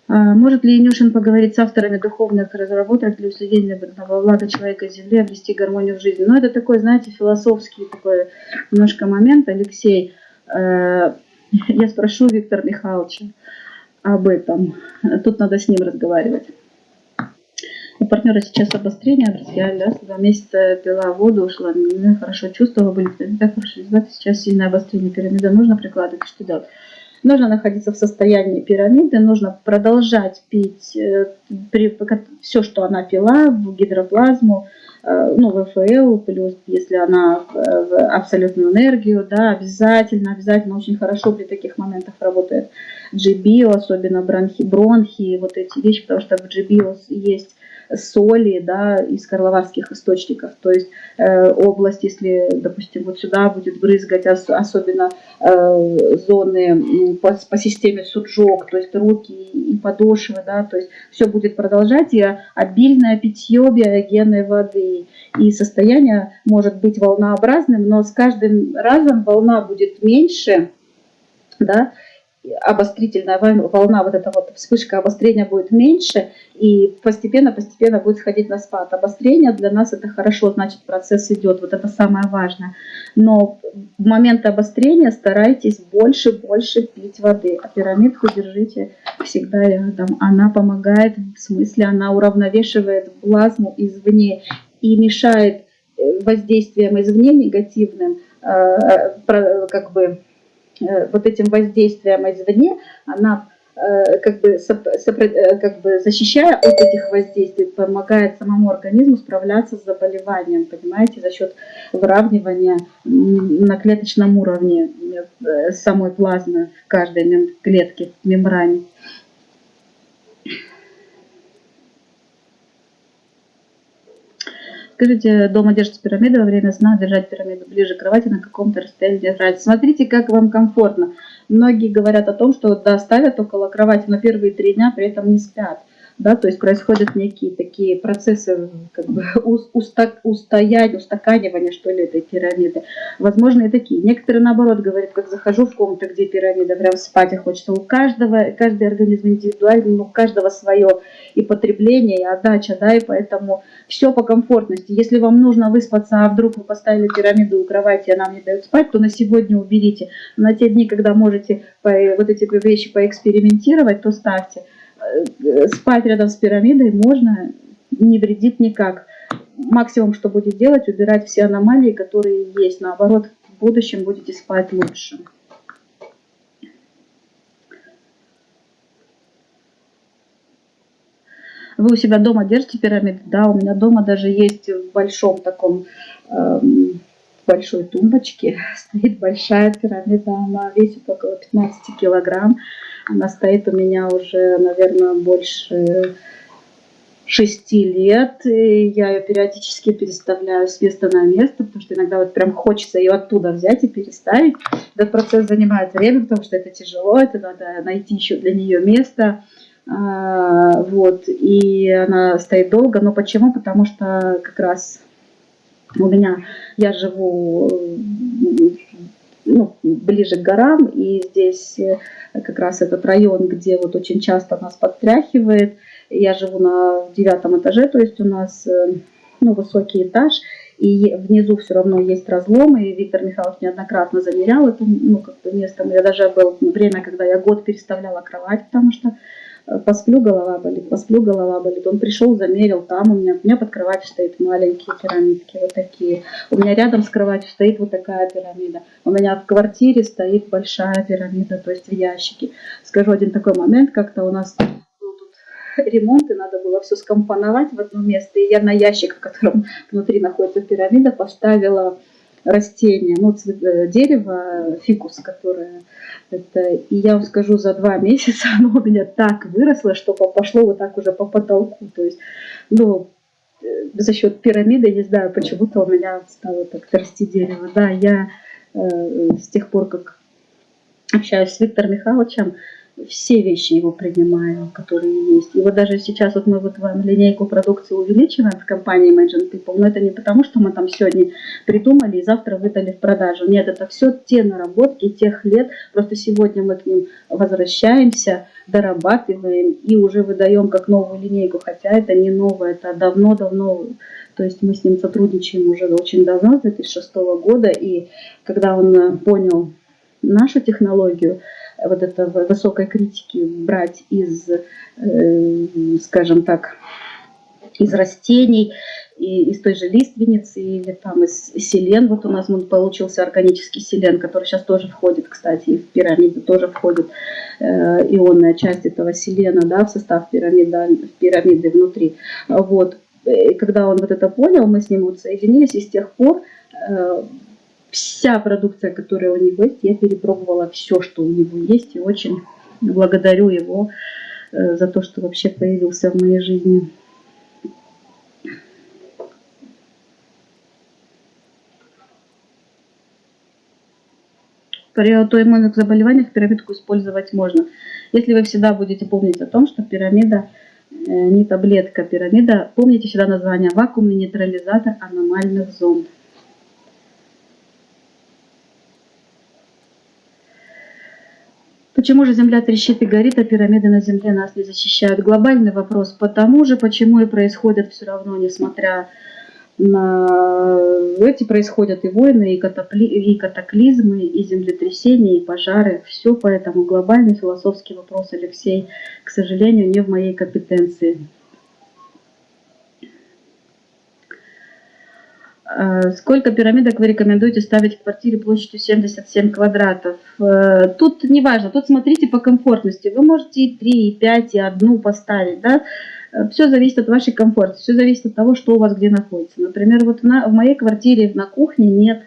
S1: А, может ли Инюшин поговорить с авторами духовных разработок для уследения во блага человека Земли, обрести гармонию в жизни? Ну, это такой, знаете, философский такой немножко момент, Алексей. Э, *laughs* я спрошу Виктора Михайловича об этом. Тут надо с ним разговаривать. У партнера сейчас обострение, друзья, да, два месяца пила воду, ушла, хорошо чувствовала, были так хорошо результаты, сейчас сильное обострение пирамиды, нужно прикладывать, что делать? Нужно находиться в состоянии пирамиды, нужно продолжать пить э, все, что она пила, в гидроплазму, Э, ну, ВФЛ, плюс если она в абсолютную энергию, да, обязательно, обязательно очень хорошо при таких моментах работает GBio, особенно бронхи, бронхи, вот эти вещи, потому что в GBio есть соли да, из карловарских источников. То есть э, область, если, допустим, вот сюда будет брызгать, ос, особенно э, зоны по, по системе суджок, то есть руки и подошвы, да, то есть все будет продолжать, и обильное питье биогенной воды. И состояние может быть волнообразным, но с каждым разом волна будет меньше, да, обострительная волна, вот эта вот вспышка обострения будет меньше, и постепенно-постепенно будет сходить на спад. Обострение для нас это хорошо, значит процесс идет, вот это самое важное. Но в момент обострения старайтесь больше-больше пить воды, а пирамидку держите всегда рядом. Она помогает, в смысле она уравновешивает плазму извне и мешает э, воздействием извне негативным, э, э, как бы вот этим воздействием извне, она э, как бы, э, как бы защищая от этих воздействий, помогает самому организму справляться с заболеванием, понимаете, за счет выравнивания на клеточном уровне самой плазмы в каждой клетке, в мембране. Скажите, дома держите пирамиду во время сна, держать пирамиду ближе к кровати на каком-то расстоянии держать. Смотрите, как вам комфортно. Многие говорят о том, что да, ставят около кровати, но первые три дня при этом не спят да, то есть происходят некие такие процессы как бы *laughs* уста, устоять, устаканивания, что ли, этой пирамиды. Возможно, и такие. Некоторые, наоборот, говорят, как захожу в комнату, где пирамида, прям спать и хочется. У каждого, каждый организм индивидуальный, у каждого свое и потребление, и отдача, да, и поэтому все по комфортности. Если вам нужно выспаться, а вдруг вы поставили пирамиду у кровати, и она мне дает спать, то на сегодня уберите. На те дни, когда можете вот эти вещи поэкспериментировать, то ставьте. Э, спать рядом с пирамидой можно, не вредит никак. Максимум, что будет делать, убирать все аномалии, которые есть. Наоборот, в будущем будете спать лучше. Вы у себя дома держите пирамиды? Да, у меня дома даже есть в большом таком, э, большой тумбочке *laughs* стоит большая пирамида. Она весит около 15 килограмм. Она стоит у меня уже, наверное, больше шести лет. И я ее периодически переставляю с места на место, потому что иногда вот прям хочется ее оттуда взять и переставить. Этот процесс занимает время, потому что это тяжело, это надо найти еще для нее место. А, вот, и она стоит долго, но почему? Потому что как раз у меня, я живу ну, ближе к горам, и здесь э, как раз этот район, где вот очень часто нас подтряхивает. Я живу на девятом этаже, то есть у нас э, ну, высокий этаж, и внизу все равно есть разломы, и Виктор Михайлович неоднократно замерял это ну, как бы место. Я даже было время, когда я год переставляла кровать, потому что посплю, голова болит, посплю, голова болит. Он пришел, замерил, там у меня, у меня под кроватью стоит маленькие пирамидки, вот такие. У меня рядом с кроватью стоит вот такая пирамида. У меня в квартире стоит большая пирамида, то есть в ящике. Скажу один такой момент, как-то у нас ремонт, и надо было все скомпоновать в одно место. И я на ящик, в котором внутри находится пирамида, поставила растение, ну, э, дерево, фикус, которое это, и я вам скажу, за два *laughs* месяца оно у меня так выросло, что пошло вот так уже по потолку. То есть, ну, э, за счет пирамиды, не знаю, почему-то у меня стало так расти дерево. Да, я э, с тех пор, как общаюсь с Виктором Михайловичем, все вещи его принимаю, которые есть. И вот даже сейчас вот мы вот вам линейку продукции увеличиваем в компании Imagine People, но это не потому, что мы там сегодня придумали и завтра выдали в продажу. Нет, это все те наработки тех лет, просто сегодня мы к ним возвращаемся, дорабатываем и уже выдаем как новую линейку, хотя это не новое, это давно-давно то есть мы с ним сотрудничаем уже очень давно, с 2006 года, и когда он понял нашу технологию, вот это высокой критики брать из, э, скажем так, из растений, и из той же лиственницы или там из селен. Вот у нас получился органический селен, который сейчас тоже входит, кстати, и в пирамиду тоже входит э, ионная часть этого селена да, в состав пирамиды, пирамиды внутри. Вот. И когда он вот это понял, мы с ним вот соединились, и с тех пор э, вся продукция, которая у него есть, я перепробовала все, что у него есть, и очень благодарю его э, за то, что вообще появился в моей жизни. При аутоиммунных заболеваниях пирамидку использовать можно. Если вы всегда будете помнить о том, что пирамида э, не таблетка, пирамида, помните всегда название вакуумный нейтрализатор аномальных зонд. Почему же Земля трещит и горит, а пирамиды на Земле нас не защищают? Глобальный вопрос. Потому же, почему и происходят все равно, несмотря на эти происходят и войны, и, катапли... и катаклизмы, и землетрясения, и пожары. Все поэтому глобальный философский вопрос, Алексей, к сожалению, не в моей компетенции. Сколько пирамидок вы рекомендуете ставить в квартире площадью 77 квадратов? Э, тут не важно, тут смотрите по комфортности. Вы можете и 3, и 5, и одну поставить. Да? Э, все зависит от вашей комфорта, все зависит от того, что у вас где находится. Например, вот на, в моей квартире на кухне нет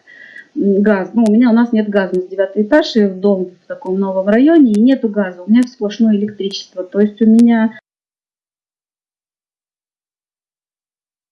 S1: газа. Ну, у меня у нас нет газа, у нас девятый этаж, и в дом в таком новом районе, и нету газа. У меня сплошное электричество. То есть у меня